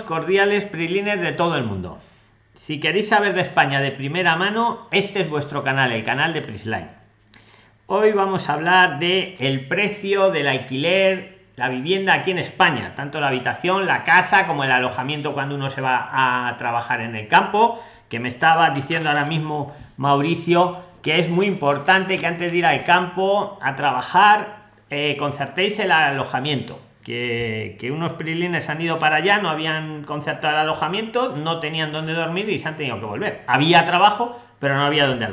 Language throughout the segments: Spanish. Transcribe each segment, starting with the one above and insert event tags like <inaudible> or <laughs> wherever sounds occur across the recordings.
Cordiales, Prilines de todo el mundo. Si queréis saber de España de primera mano, este es vuestro canal, el canal de Prisline. Hoy vamos a hablar de el precio del alquiler, la vivienda aquí en España, tanto la habitación, la casa, como el alojamiento cuando uno se va a trabajar en el campo, que me estaba diciendo ahora mismo Mauricio que es muy importante que antes de ir al campo a trabajar eh, concertéis el alojamiento que, unos prilines han ido para allá, no habían concertado el alojamiento, no tenían dónde dormir y se han tenido que volver. Había trabajo, pero no había dónde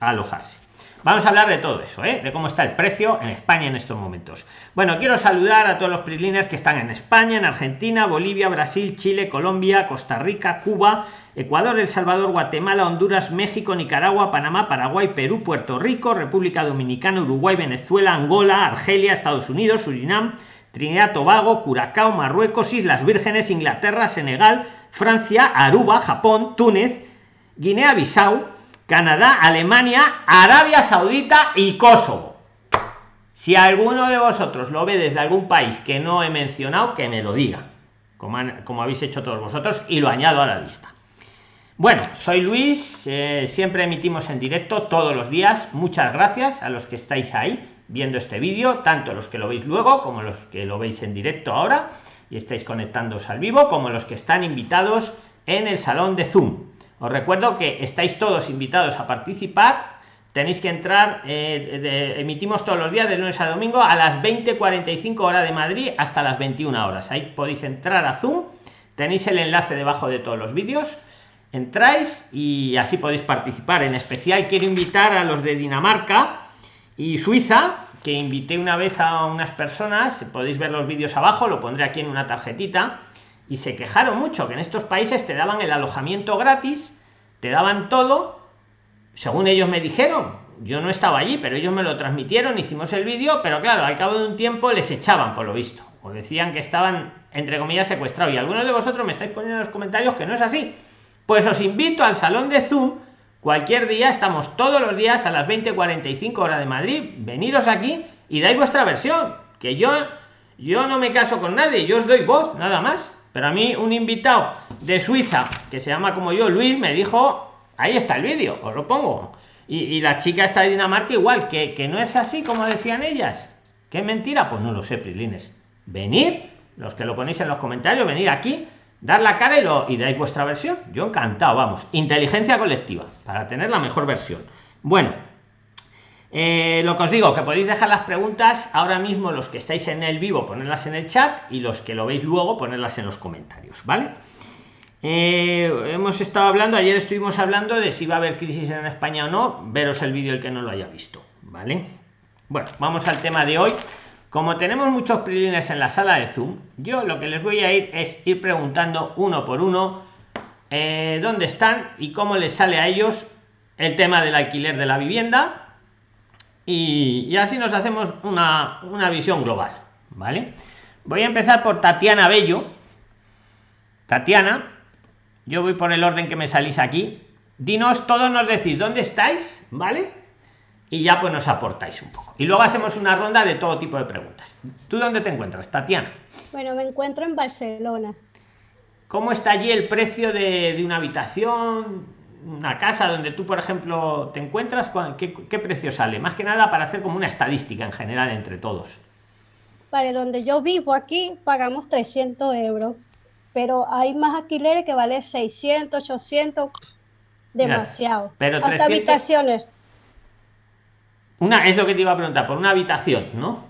alojarse. Vamos a hablar de todo eso, ¿eh? de cómo está el precio en España en estos momentos. Bueno, quiero saludar a todos los prilines que están en España, en Argentina, Bolivia, Brasil, Chile, Colombia, Costa Rica, Cuba, Ecuador, El Salvador, Guatemala, Honduras, México, Nicaragua, Panamá, Paraguay, Perú, Puerto Rico, República Dominicana, Uruguay, Venezuela, Angola, Argelia, Estados Unidos, Surinam, Trinidad, Tobago, Curacao, Marruecos, Islas Vírgenes, Inglaterra, Senegal, Francia, Aruba, Japón, Túnez, Guinea-Bissau, Canadá, Alemania, Arabia Saudita y Kosovo. Si alguno de vosotros lo ve desde algún país que no he mencionado, que me lo diga, como, habéis hecho todos vosotros, y lo añado a la lista. Bueno, soy Luis, eh, siempre emitimos en directo todos los días. Muchas gracias a los que estáis ahí viendo este vídeo, tanto los que lo veis luego como los que lo veis en directo ahora y estáis conectándoos al vivo, como los que están invitados en el salón de Zoom. Os recuerdo que estáis todos invitados a participar. Tenéis que entrar, eh, emitimos todos los días de lunes a domingo a las 20:45 hora de Madrid hasta las 21 horas. Ahí podéis entrar a Zoom. Tenéis el enlace debajo de todos los vídeos. Entráis y así podéis participar. En especial quiero invitar a los de Dinamarca y Suiza, que invité una vez a unas personas. Podéis ver los vídeos abajo, lo pondré aquí en una tarjetita y se quejaron mucho que en estos países te daban el alojamiento gratis, te daban todo, según ellos me dijeron. Yo no estaba allí, pero ellos me lo transmitieron, hicimos el vídeo, pero claro, al cabo de un tiempo les echaban por lo visto, o decían que estaban entre comillas secuestrados. Y algunos de vosotros me estáis poniendo en los comentarios que no es así. Pues os invito al salón de Zoom. Cualquier día, estamos todos los días a las 20:45 hora de Madrid. Veniros aquí y dais vuestra versión. Que yo, yo no me caso con nadie, yo os doy voz, nada más. Pero a mí un invitado de Suiza, que se llama como yo, Luis, me dijo, ahí está el vídeo, os lo pongo. Y, la chica está de Dinamarca igual, que, que no es así como decían ellas. ¿Qué mentira? Pues no lo sé, Prilines. Venir, los que lo ponéis en los comentarios, venir aquí, dar la cara y, lo, y dais vuestra versión. Yo encantado, vamos. Inteligencia colectiva, para tener la mejor versión. Bueno, eh, lo que os digo, que podéis dejar las preguntas ahora mismo, los que estáis en el vivo, ponerlas en el chat y los que lo veis luego, ponerlas en los comentarios, ¿vale? Eh, hemos estado hablando, ayer estuvimos hablando de si va a haber crisis en España o no, veros el vídeo el que no lo haya visto, ¿vale? Bueno, vamos al tema de hoy. Como tenemos muchos prilines en la sala de Zoom, yo lo que les voy a ir es ir preguntando uno por uno eh, dónde están y cómo les sale a ellos el tema del alquiler de la vivienda, y, así nos hacemos una, visión global vale voy a empezar por tatiana bello. Tatiana yo voy por el orden que me salís aquí. Dinos todos nos decís dónde estáis vale y ya pues nos aportáis un poco y luego hacemos una ronda de todo tipo de preguntas tú dónde te encuentras tatiana bueno me encuentro en barcelona cómo está allí el precio de, de una habitación una casa donde tú, por ejemplo, te encuentras, ¿qué, ¿qué, precio sale? Más que nada para hacer como una estadística en general entre todos. Vale, donde yo vivo aquí pagamos 300 euros, pero hay más alquileres que valen 600, 800, demasiado. pero Hasta habitaciones. Una, es lo que te iba a preguntar, por una habitación, ¿no?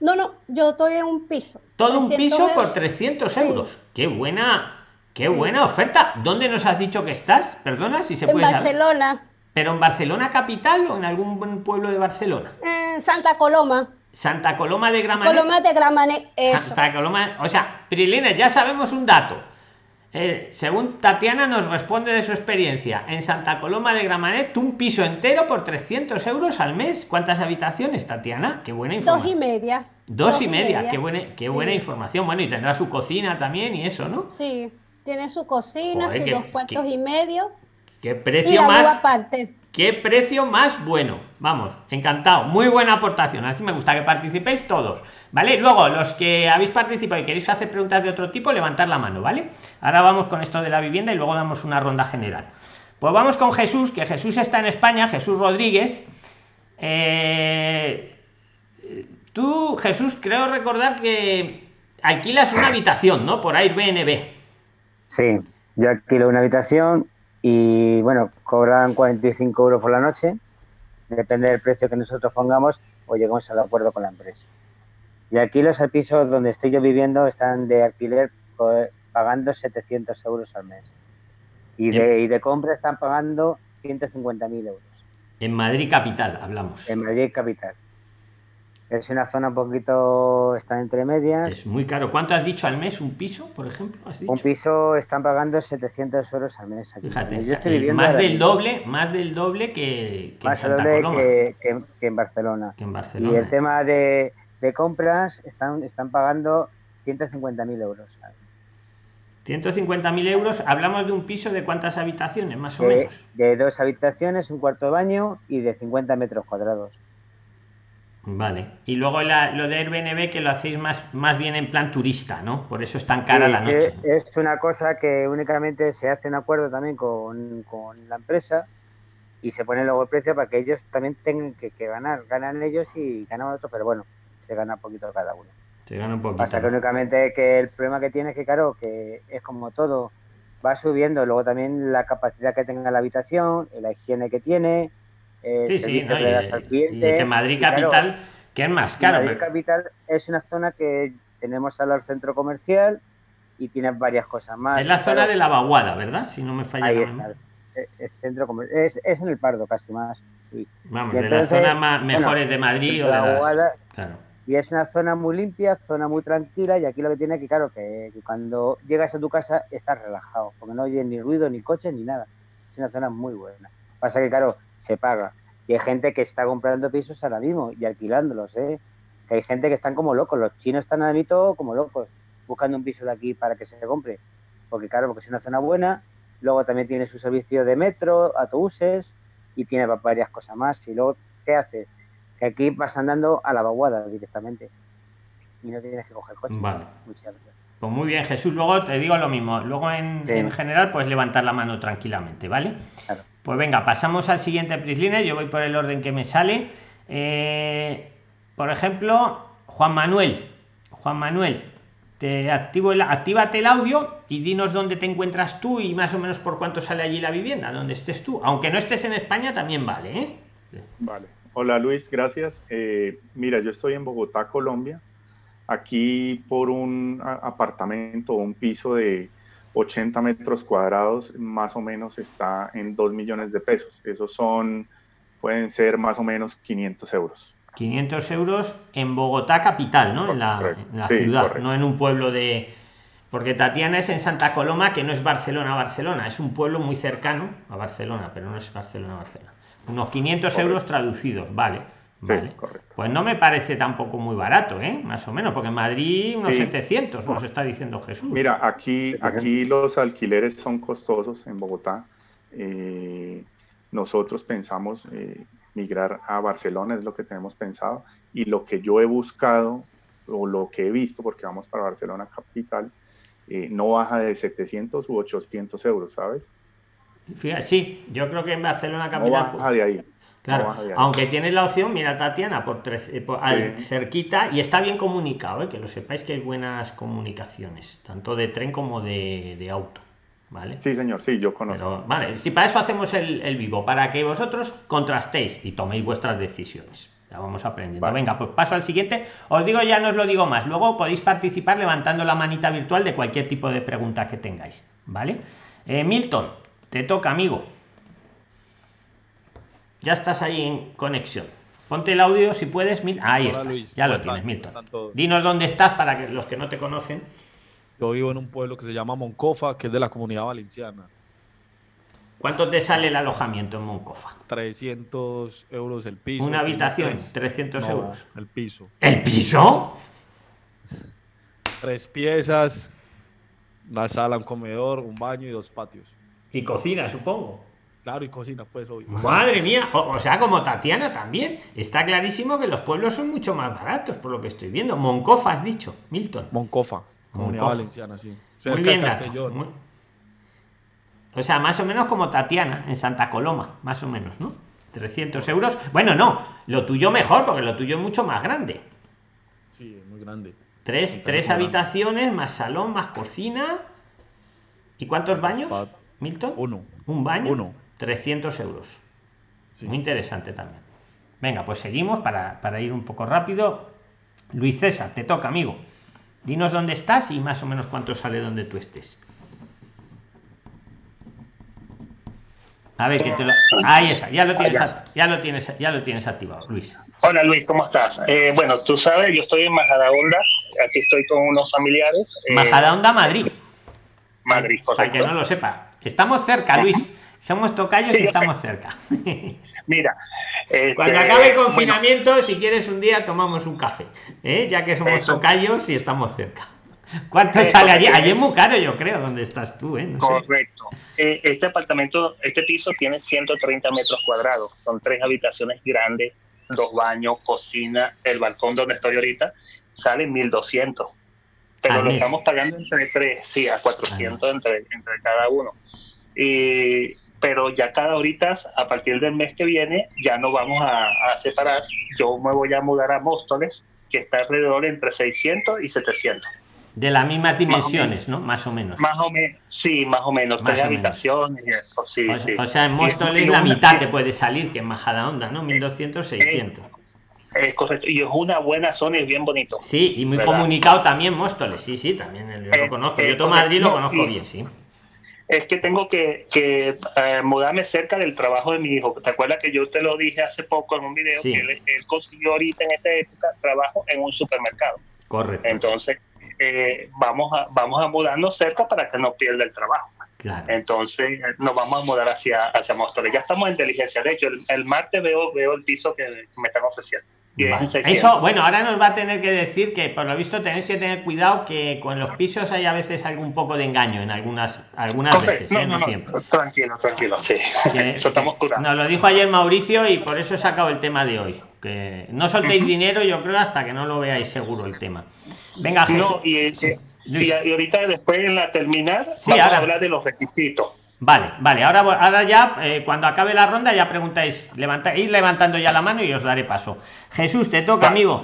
No, no, yo estoy en un piso. Todo un piso por 300 euros. Qué buena, Qué buena oferta. ¿Dónde nos has dicho que estás? Perdona si se puede. En Barcelona. ¿Pero en Barcelona capital o en algún pueblo de Barcelona? En Santa Coloma. Santa Coloma de Gramanet. Coloma de Gramanet, Santa Coloma, o sea, Prilina, ya sabemos un dato. Eh, según Tatiana nos responde de su experiencia, en Santa Coloma de Gramanet, un piso entero por 300 euros al mes. ¿Cuántas habitaciones, Tatiana? Qué buena información. Dos y media. Dos, y, media. qué buena, qué buena información. Bueno, y tendrá su cocina también y eso, ¿no? Sí. Tiene su cocina, sus dos cuartos y medio. ¿Qué precio más? Aparte. Qué precio más bueno. Vamos, encantado. Muy buena aportación. Así me gusta que participéis todos. ¿Vale? Luego, los que habéis participado y queréis hacer preguntas de otro tipo, levantar la mano, ¿vale? Ahora vamos con esto de la vivienda y luego damos una ronda general. Pues vamos con Jesús, que Jesús está en España, Jesús Rodríguez. Eh, tú, Jesús, creo recordar que alquilas una habitación, ¿no? Por Airbnb. Sí, yo alquilo una habitación y bueno, cobran 45 euros por la noche, depende del precio que nosotros pongamos o lleguemos al acuerdo con la empresa. Y aquí los pisos donde estoy yo viviendo están de alquiler pagando 700 euros al mes. Y de, y de compra están pagando 150.000 euros. En Madrid capital, hablamos. En Madrid capital. Es una zona un poquito, está entre medias. Es muy caro. ¿Cuánto has dicho al mes un piso, por ejemplo? Un piso están pagando 700 euros al mes. Fíjate, yo estoy viviendo más del doble, más del doble que, más en doble que, que, en Barcelona. Que en Barcelona. Y el tema de, de compras están, están pagando 150.000 euros. 150.000 euros, hablamos de un piso de cuántas habitaciones, más o menos. De dos habitaciones, un cuarto de baño y de 50 metros cuadrados. Vale. Y luego lo de Airbnb que lo hacéis más, más bien en plan turista, ¿no? Por eso es tan cara la noche. Es una cosa que únicamente se hace un acuerdo también con, la empresa y se pone luego el precio para que ellos también tengan que, ganar. Ganan ellos y ganan otros, pero bueno, se gana un poquito cada uno. Se gana un poquito. Pasa que únicamente que el problema que tiene es que, claro, que es como todo, va subiendo. Luego también la capacidad que tenga la habitación, la higiene que tiene eh, sí, sí, y, que Madrid Capital, que es más caro. Madrid Capital es una zona que tenemos al centro comercial y tiene varias cosas más. Es la zona de la vaguada, ¿verdad? Si no me falla. Ahí está. Es, centro es, es, en el Pardo casi más. Vamos, de las zonas más mejores de Madrid o de la claro. Y es una zona muy limpia, zona muy tranquila y aquí lo que tiene que, claro, que, que cuando llegas a tu casa estás relajado, porque no oyes ni ruido, ni coches, ni nada. Es una zona muy buena. Pasa que, claro, se paga. Y hay gente que está comprando pisos ahora mismo y alquilándolos, ¿eh? Que hay gente que están como locos. Los chinos están ahora mismo como locos buscando un piso de aquí para que se compre. Porque, claro, porque es una zona buena. Luego también tiene su servicio de metro, autobuses y tiene varias cosas más. Y luego, ¿qué hace? Que aquí vas andando a la vaguada directamente y no tienes que coger coche. Vale. Pues muy bien, Jesús. Luego te digo lo mismo. Luego, en, en general, puedes levantar la mano tranquilamente, ¿vale? Claro. Pues venga, pasamos al siguiente Prisliner. Yo voy por el orden que me sale. Eh, por ejemplo, Juan Manuel. Juan Manuel, te activo el, actívate el audio y dinos dónde te encuentras tú y más o menos por cuánto sale allí la vivienda, donde estés tú. Aunque no estés en España, también vale. ¿eh? Vale. Hola Luis, gracias. Eh, mira, yo estoy en Bogotá, Colombia. Aquí por un apartamento o un piso de 80 metros cuadrados más o menos está en 2 millones de pesos. Esos son, pueden ser más o menos 500 euros. 500 euros en Bogotá capital, ¿no? En la, ciudad, no en un pueblo de... Porque Tatiana es en Santa Coloma, que no es Barcelona, Barcelona, es un pueblo muy cercano a Barcelona, pero no es Barcelona, Barcelona. Unos 500 euros traducidos, vale. Pues no me parece tampoco muy barato, ¿eh? Más o menos, porque en Madrid unos 700 nos está diciendo Jesús. Mira, aquí, aquí los alquileres son costosos en Bogotá. Eh, nosotros pensamos eh, migrar a Barcelona, es lo que tenemos pensado. Y lo que yo he buscado, o lo que he visto, porque vamos para Barcelona capital, no baja de 700 u 800 euros, ¿sabes? sí, yo creo que en Barcelona capital. No baja de ahí. Claro, aunque tienes la opción, mira Tatiana, por, tres, eh, cerquita y está bien comunicado, eh, que lo sepáis que hay buenas comunicaciones, tanto de tren como de, auto. ¿Vale? Sí, señor, sí, yo conozco. vale, si para eso hacemos el, vivo, para que vosotros contrastéis y toméis vuestras decisiones. Ya vamos aprendiendo. Venga, pues paso al siguiente. Os digo, ya no os lo digo más. Luego podéis participar levantando la manita virtual de cualquier tipo de pregunta que tengáis. ¿Vale? Eh, Milton, te toca, amigo. Ya estás ahí en conexión. Ponte el audio si puedes. Ahí estás. ya lo tienes, Milton. Dinos dónde estás para que los que no te conocen. Yo vivo en un pueblo que se llama Moncofa, que es de la comunidad valenciana. ¿Cuánto te sale el alojamiento en Moncofa? 300 euros el piso. Una habitación, 300 euros. El piso. ¿El piso? Tres piezas, una sala, un comedor, un baño y dos patios. Y cocina, supongo. Claro, y cocina, pues, obvio. Madre mía, o, o sea, como Tatiana también. Está clarísimo que los pueblos son mucho más baratos, por lo que estoy viendo. Moncofa, has dicho, Milton. Moncofa, comunidad valenciana, sí. Muy Cerca bien, de dato, Castellón. muy- O sea, más o menos como Tatiana en Santa Coloma, más o menos, ¿no? 300 euros. Bueno, no, lo tuyo mejor, porque lo tuyo es mucho más grande. Sí, es muy grande. Tres, tres grande. habitaciones, más salón, más cocina. ¿Y cuántos baños? Milton. Uno. Un baño. Uno. 300 euros. Sí. Muy interesante también. Venga, pues seguimos para, para ir un poco rápido. Luis César, te toca, amigo. Dinos dónde estás y más o menos cuánto sale donde tú estés. A ver, que te lo... Ahí está, ya lo tienes, Allá. ya lo tienes, ya lo tienes activado, Luis. Hola Luis, ¿cómo estás? Eh, bueno, tú sabes, yo estoy en Majadahonda, aquí estoy con unos familiares. eh, Majadahonda, Madrid. Madrid, Para que correcto. no lo sepa. Estamos cerca, Luis. Somos tocayos Sí, y estamos cerca. <laughs> Mira, este, Cuando acabe el bueno, confinamiento, si quieres un día tomamos un café, ¿eh? ya que somos Eso. tocayos y estamos cerca. ¿Cuánto Eso, sale allí? Allí es muy caro, yo creo, donde estás tú, ¿eh? No correcto. Eh, este apartamento, este piso tiene 130 metros cuadrados, son tres habitaciones grandes, dos baños, cocina, el balcón donde estoy ahorita, sale 1200. Pero lo mes. estamos pagando entre tres, sí, a 400 entre, entre cada uno. Y, pero ya cada ahorita, a partir del mes que viene, ya no vamos a, a separar. Yo me voy a mudar a Móstoles, que está alrededor entre 600 y 700. De las mismas dimensiones, ¿no? Más o menos. Más o menos, sí, más o menos, Más tres o menos. habitaciones y eso, sí, O, sí. o sea, en Móstoles la una- mitad te puede salir que en Majadahonda, ¿no? 1200, 600. Es correcto, y es una buena zona y es bien bonito. Sí, y muy ¿Verdad? comunicado también Móstoles. Sí, sí, también yo lo Eh, conozco. eh, Yo todo Madrid lo conozco y- bien, sí. Es que tengo que, que eh, mudarme cerca del trabajo de mi hijo. ¿Te acuerdas que yo te lo dije hace poco en un video? Sí. Que él, él consiguió ahorita en esta época trabajo en un supermercado. Correcto. Entonces, eh, vamos, a, vamos a mudarnos cerca para que no pierda el trabajo. Claro. Entonces, eh, nos vamos a mudar hacia, hacia Móstoles. Ya estamos en diligencia. De hecho, el, el martes veo, veo el piso que me están ofreciendo. Y es Vale. en 600. Eso, bueno, ahora nos va a tener que decir que por lo visto tenéis que tener cuidado que con los pisos hay a veces algún poco de engaño en algunas algunas veces, No, ¿eh? no, no, no, siempre. tranquilo, tranquilo, sí. Que- <laughs> Eso estamos que curados. Nos lo dijo ayer Mauricio y por eso he sacado el tema de hoy. Que no soltéis dinero, yo creo, hasta que no lo veáis seguro el tema. Venga, Jesús. Y, eh, y, y ahorita después en la terminar Sí, vamos ahora. a hablar de los requisitos. Vale, vale, ahora, ahora ya, eh, cuando acabe la ronda, ya preguntáis, levanta, ir levantando ya la mano y os daré paso. Jesús, te toca, amigo.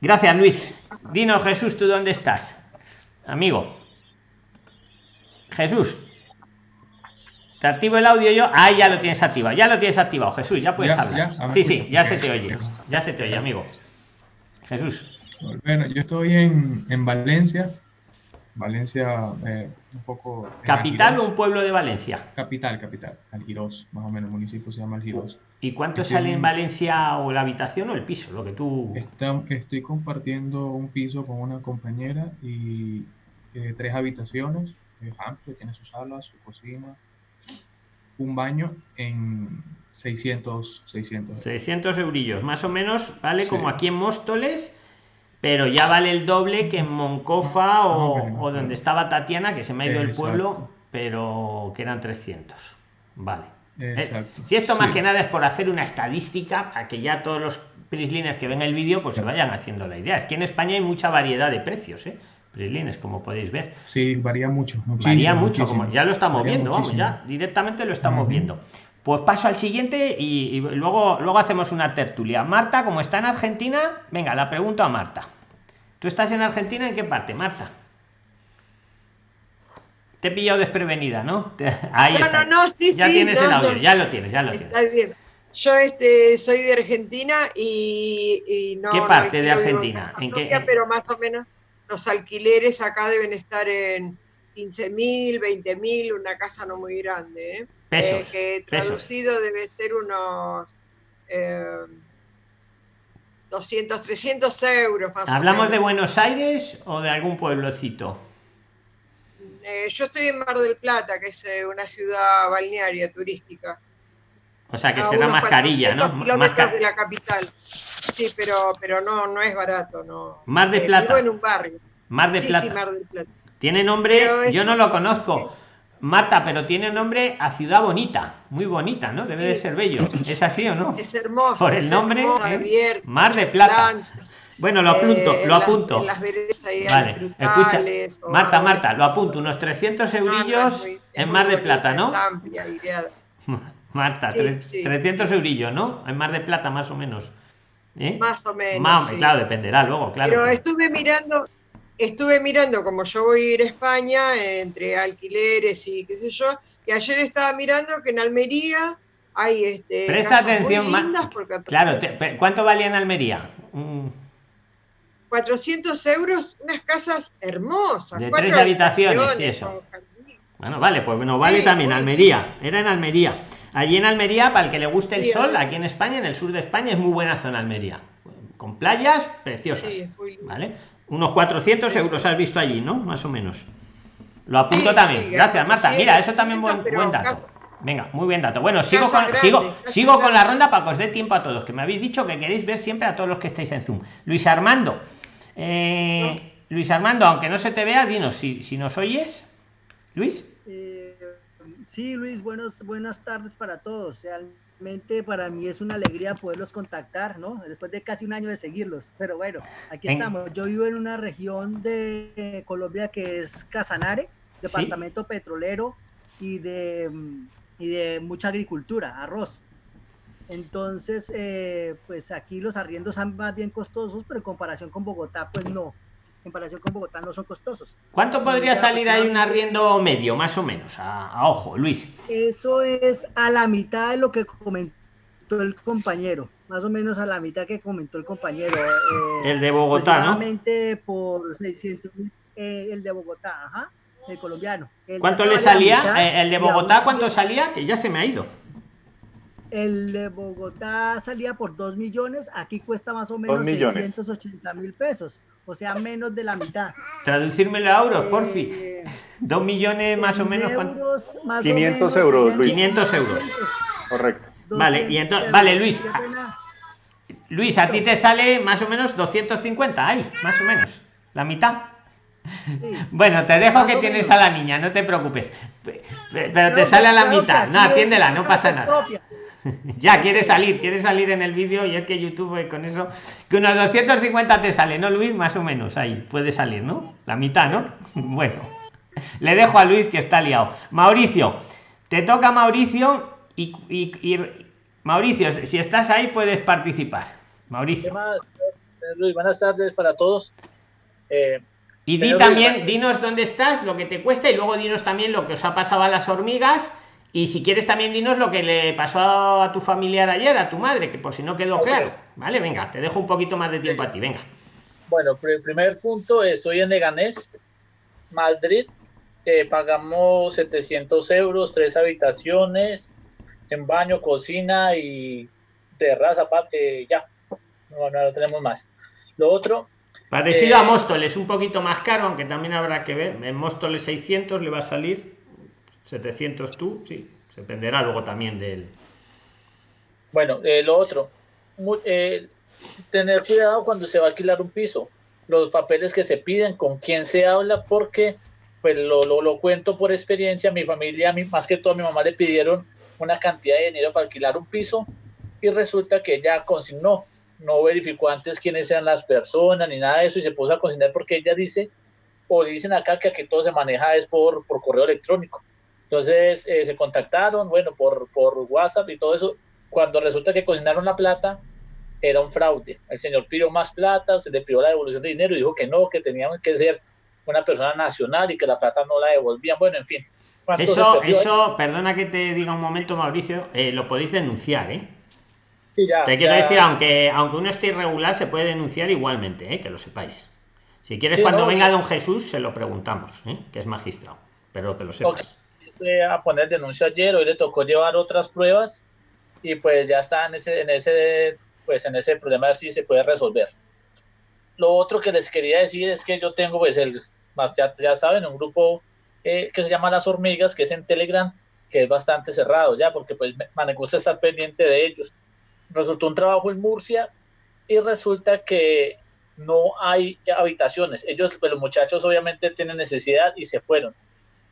Gracias, Luis. Dinos, Jesús, ¿tú dónde estás? Amigo. Jesús. Te activo el audio yo. Ah, ya lo tienes activado. Ya lo tienes activado, Jesús. Ya puedes Ya, hablar. ya, sí, sí, ya se te oye. Ya se te oye, amigo. Jesús. Bueno, yo estoy en, en Valencia, Valencia eh, un poco... en ¿Capital o un pueblo de Valencia? Capital, capital, Algirós, más o menos, el municipio se llama Algirós. ¿Y cuánto Estoy sale en en- Valencia o la habitación o el piso? Lo que tú. Está- estoy compartiendo un piso con una compañera y eh, tres habitaciones, es amplio, tiene su sala, su cocina, un baño en 600, 600. 600 eurillos, más o menos, vale Sí. como aquí en Móstoles, pero ya vale el doble que en Moncofa o, No, no, o no. donde estaba Tatiana, que se me ha ido el pueblo, pero que eran 300. Vale. Eh, Exacto. si esto más Sí. que nada es por hacer una estadística, a que ya todos los prislines que ven el vídeo pues se vayan haciendo la idea. Es que en España hay mucha variedad de precios, ¿eh? Prislines, como podéis ver. Sí, varía mucho. Varía mucho, muchísimo. como ya lo estamos Varía viendo, vamos, ya directamente lo estamos viendo. Pues paso al siguiente y, y luego, luego hacemos una tertulia. Marta, como está en Argentina, venga, la pregunto a Marta. ¿Tú estás en Argentina? ¿En qué parte, Marta? Te he pillado desprevenida, ¿no? Ahí No, está. no, no, sí, ya sí, tienes no, el audio, no. ya lo tienes, ya lo tienes. Está bien. Yo este, soy de Argentina y, y no. ¿Qué no parte de Argentina? ¿En qué- Pero más o menos los alquileres acá deben estar en 15 mil, 20 mil, una casa no muy grande. ¿eh? Pesos, Eh, que pesos. traducido debe ser unos eh, 200, 300 euros más o ¿Hablamos de menos. Buenos Aires o de algún pueblecito? Eh, yo estoy en Mar del Plata, que es eh, una ciudad balnearia turística. O sea, que será mascarilla, ¿no? 400 Más de la capital. Sí, pero, pero no, no es barato, no. Mar de Eh, Plata. Vivo en un barrio. Mar de sí, Plata. sí, Mar del Plata. Tiene nombre, es- yo no lo conozco. Marta, pero tiene nombre a ciudad bonita, muy bonita, ¿no? Debe de ser bello. ¿Es así o no? Es hermoso. Por el nombre, hermoso, ¿eh? Mar de Plata. Bueno, lo apunto, eh, lo en las- apunto. en las Vale, escucha. o- Marta, Marta, lo apunto. Unos 300 No, no, es eurillos muy- en Mar de Plata, ¿no? Amplia. <laughs> Marta, Sí, tre- sí, 300 sí. eurillos, ¿no? En Mar de Plata, más o menos. ¿Eh? Más o menos. Más, claro, dependerá luego, claro. Pero estuve mirando, estuve mirando, como yo voy a ir a España, entre alquileres y qué sé yo, y ayer estaba mirando que en Almería hay este, Presta atención, muy Ma- lindas por 14 Claro, te- ¿cuánto valía en Almería? Mm, 400 euros, unas casas hermosas. De cuatro tres habitaciones, sí, eso. Bueno, vale, pues bueno, vale Sí, también Almería. Era en Almería. Allí en Almería, para el que le guste el Sí, sol, Almería. aquí en España, en el sur de España, es muy buena zona Almería. Con playas preciosas. Sí, es muy lindo. ¿Vale? Unos 400 Eso, euros has visto allí, ¿no? Más o menos. Lo apunto Sí, también. sí, Gracias, Marta. 400, Mira, eso también buen, buen dato. Venga, muy bien dato. Bueno, sigo con, grande, sigo, sigo con la ronda para que os dé tiempo a todos, que me habéis dicho que queréis ver siempre a todos los que estáis en Zoom. Luis Armando. eh, Luis Armando, aunque no se te vea, dinos si, si nos oyes. Luis. Eh, sí, Luis, buenos, buenas tardes para todos. Realmente para mí es una alegría poderlos contactar, ¿no? Después de casi un año de seguirlos. Pero bueno, aquí En- estamos. Yo vivo en una región de Colombia que es Casanare, departamento petrolero y de, y de mucha agricultura, arroz. Entonces, eh, pues aquí los arriendos son más bien costosos, pero en comparación con Bogotá, pues no. En comparación con Bogotá no son costosos. ¿Cuánto podría Ya salir ahí un arriendo medio, más o menos? A, a ojo, Luis. Eso es a la mitad de lo que comentó el compañero, más o menos a la mitad que comentó el compañero. eh, El de Bogotá, ¿no? por 600 mil, eh, el de Bogotá, ajá, el colombiano. El ¿Cuánto le salía? mitad Eh, el de Bogotá, ¿cuánto salía? Que ya se me ha ido. El de Bogotá salía por 2 millones, aquí cuesta más o menos millones. 680 mil pesos, o sea, menos de la mitad. Traducírmelo a euros, porfi. Eh, Dos millones más o en menos. euros, más o 500 menos euros, Luis. 500 euros. 200, Correcto. Vale, y 200 entonces- euros, vale, Luis. Luis, a ti te sale más o menos 250 ahí, más o menos. La mitad. Sí. <laughs> Bueno, te dejo Más que tienes menos. a la niña, no te preocupes. Pe- pe- Pero te No, sale a la mitad. No, atiéndela, no pasa nada. propia. <laughs> Ya, quiere salir, quiere salir en el vídeo y es que YouTube con eso, que unos 250 te sale, ¿no, Luis? Más o menos, ahí, puede salir, ¿no? La mitad, ¿no? <laughs> Bueno, le dejo a Luis que está liado. Mauricio, te toca Mauricio y, y- y- Mauricio, si estás ahí puedes participar. ¿Qué Mauricio. más? Eh, Luis, buenas tardes para todos. Eh, Y di también, dinos dónde estás, lo que te cuesta y luego dinos también lo que os ha pasado a las hormigas y si quieres también dinos lo que le pasó a tu familiar ayer, a tu madre, que por si no quedó claro. Vale, venga, te dejo un poquito más de tiempo a ti, venga. bueno, pr- primer punto, estoy en Leganés, Madrid. Eh, pagamos 700 euros, tres habitaciones, en baño, cocina y terraza, aparte, ya. No, no, no tenemos más. Lo otro, Parecido Eh, a Móstoles, un poquito más caro, aunque también habrá que ver. En Móstoles 600 le va a salir, 700 tú, sí, dependerá luego también del... Bueno, eh, lo otro, eh, tener cuidado cuando se va a alquilar un piso, los papeles que se piden, con quién se habla, porque, pues lo, lo, cuento por experiencia, mi familia, mí, más que todo a mi mamá le pidieron una cantidad de dinero para alquilar un piso y resulta que ella consignó, no verificó antes quiénes eran las personas ni nada de eso y se puso a consignar porque ella dice, o dicen acá que aquí todo se maneja es por, por correo electrónico. Entonces eh, se contactaron, bueno, por, por WhatsApp y todo eso, cuando resulta que consignaron la plata, era un fraude. El señor pidió más plata, se le pidió la devolución de dinero y dijo que no, que teníamos que ser una persona nacional y que la plata no la devolvían. Bueno, en fin. ¿Cuánto se Eso, eso, perdona que te diga un momento, Mauricio, eh, lo podéis denunciar, ¿eh? Sí, ya, Te quiero ya. decir, aunque, aunque uno esté irregular, se puede denunciar igualmente, ¿eh? que lo sepáis. Si quieres, Sí, cuando no, venga don Jesús, se lo preguntamos, ¿eh? que es magistrado, pero que lo sepas. Fue a poner denuncia ayer, hoy le tocó llevar otras pruebas y pues ya está en ese, en ese, pues en ese problema a ver si se puede resolver. Lo otro que les quería decir es que yo tengo pues el, más ya, ya saben, un grupo eh, que se llama Las Hormigas, que es en Telegram, que es bastante cerrado ya, porque pues me, gusta estar pendiente de ellos. Resultó un trabajo en Murcia y resulta que no hay habitaciones. Ellos, pues los muchachos obviamente tienen necesidad y se fueron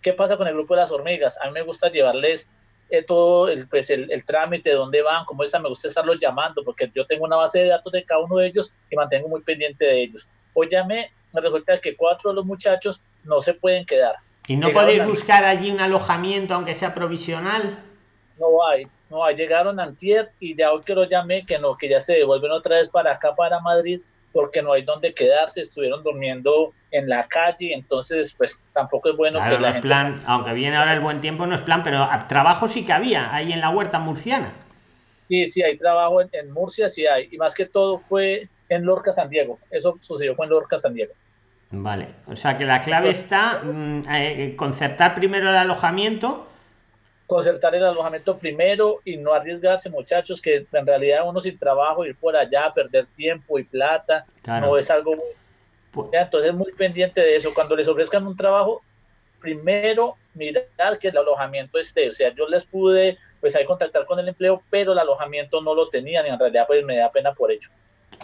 ¿Qué pasa con el grupo de las hormigas? A mí me gusta llevarles eh, todo el, pues, el, el, trámite, de dónde van, cómo están, me gusta estarlos llamando, porque yo tengo una base de datos de cada uno de ellos y mantengo muy pendiente de ellos. Hoy llamé, me resulta que cuatro de los muchachos no se pueden quedar. ¿Y no podéis buscar allí un alojamiento, aunque sea provisional? No hay, no hay. Llegaron antier y ya hoy que los llamé, que no, que ya se devuelven otra vez para acá, para Madrid, porque no hay donde quedarse, estuvieron durmiendo en la calle, entonces pues tampoco es bueno que la plan, aunque viene ahora el buen tiempo no es plan, pero trabajo sí que había ahí en la huerta murciana. Sí, sí, hay trabajo en, Murcia, sí hay, y más que todo fue en Lorca, San Diego, eso sucedió fue en Lorca, San Diego. Vale, o sea que la clave está mm, eh, concertar primero el alojamiento concertar el alojamiento primero y no arriesgarse, muchachos, que en realidad uno sin trabajo, ir por allá, perder tiempo y plata, no es algo. Pues entonces, muy pendiente de eso. Cuando les ofrezcan un trabajo, primero mirar que el alojamiento esté. O sea, yo les pude, pues, ahí contactar con el empleo, pero el alojamiento no lo tenían y en realidad, pues, me da pena por hecho.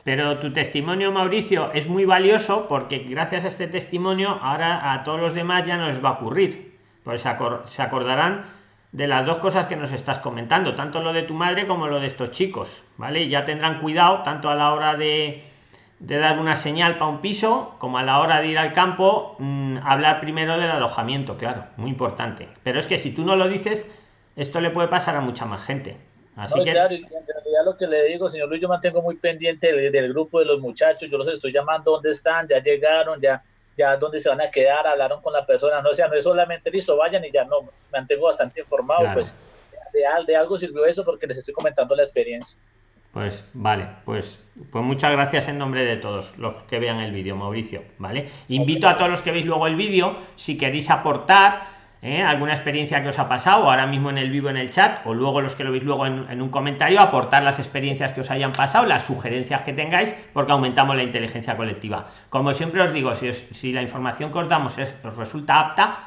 Pero tu testimonio, Mauricio, es muy valioso porque gracias a este testimonio, ahora a todos los demás ya no les va a ocurrir. Pues se acordarán de las dos cosas que nos estás comentando, tanto lo de tu madre como lo de estos chicos, ¿vale? Ya tendrán cuidado tanto a la hora de, de dar una señal para un piso como a la hora de ir al campo, mm, hablar primero del alojamiento, claro, muy importante. Pero es que si tú no lo dices, esto le puede pasar a mucha más gente. Así que... claro, y en realidad lo que le digo, señor Luis, yo mantengo muy pendiente del, del grupo de los muchachos, yo los estoy llamando dónde están, ya llegaron, ya ya dónde se van a quedar, hablaron con la persona, no, sea, no es solamente listo, vayan y ya no, me mantengo bastante informado, pues de, de, algo sirvió eso porque les estoy comentando la experiencia. Pues vale, pues, pues muchas gracias en nombre de todos los que vean el vídeo, Mauricio, ¿vale? Invito a todos los que veis luego el vídeo, si queréis aportar, ¿eh? alguna experiencia que os ha pasado ahora mismo en el vivo en el chat o luego los que lo veis luego en, un comentario aportar las experiencias que os hayan pasado las sugerencias que tengáis porque aumentamos la inteligencia colectiva. Como siempre os digo si, la información que os damos os resulta apta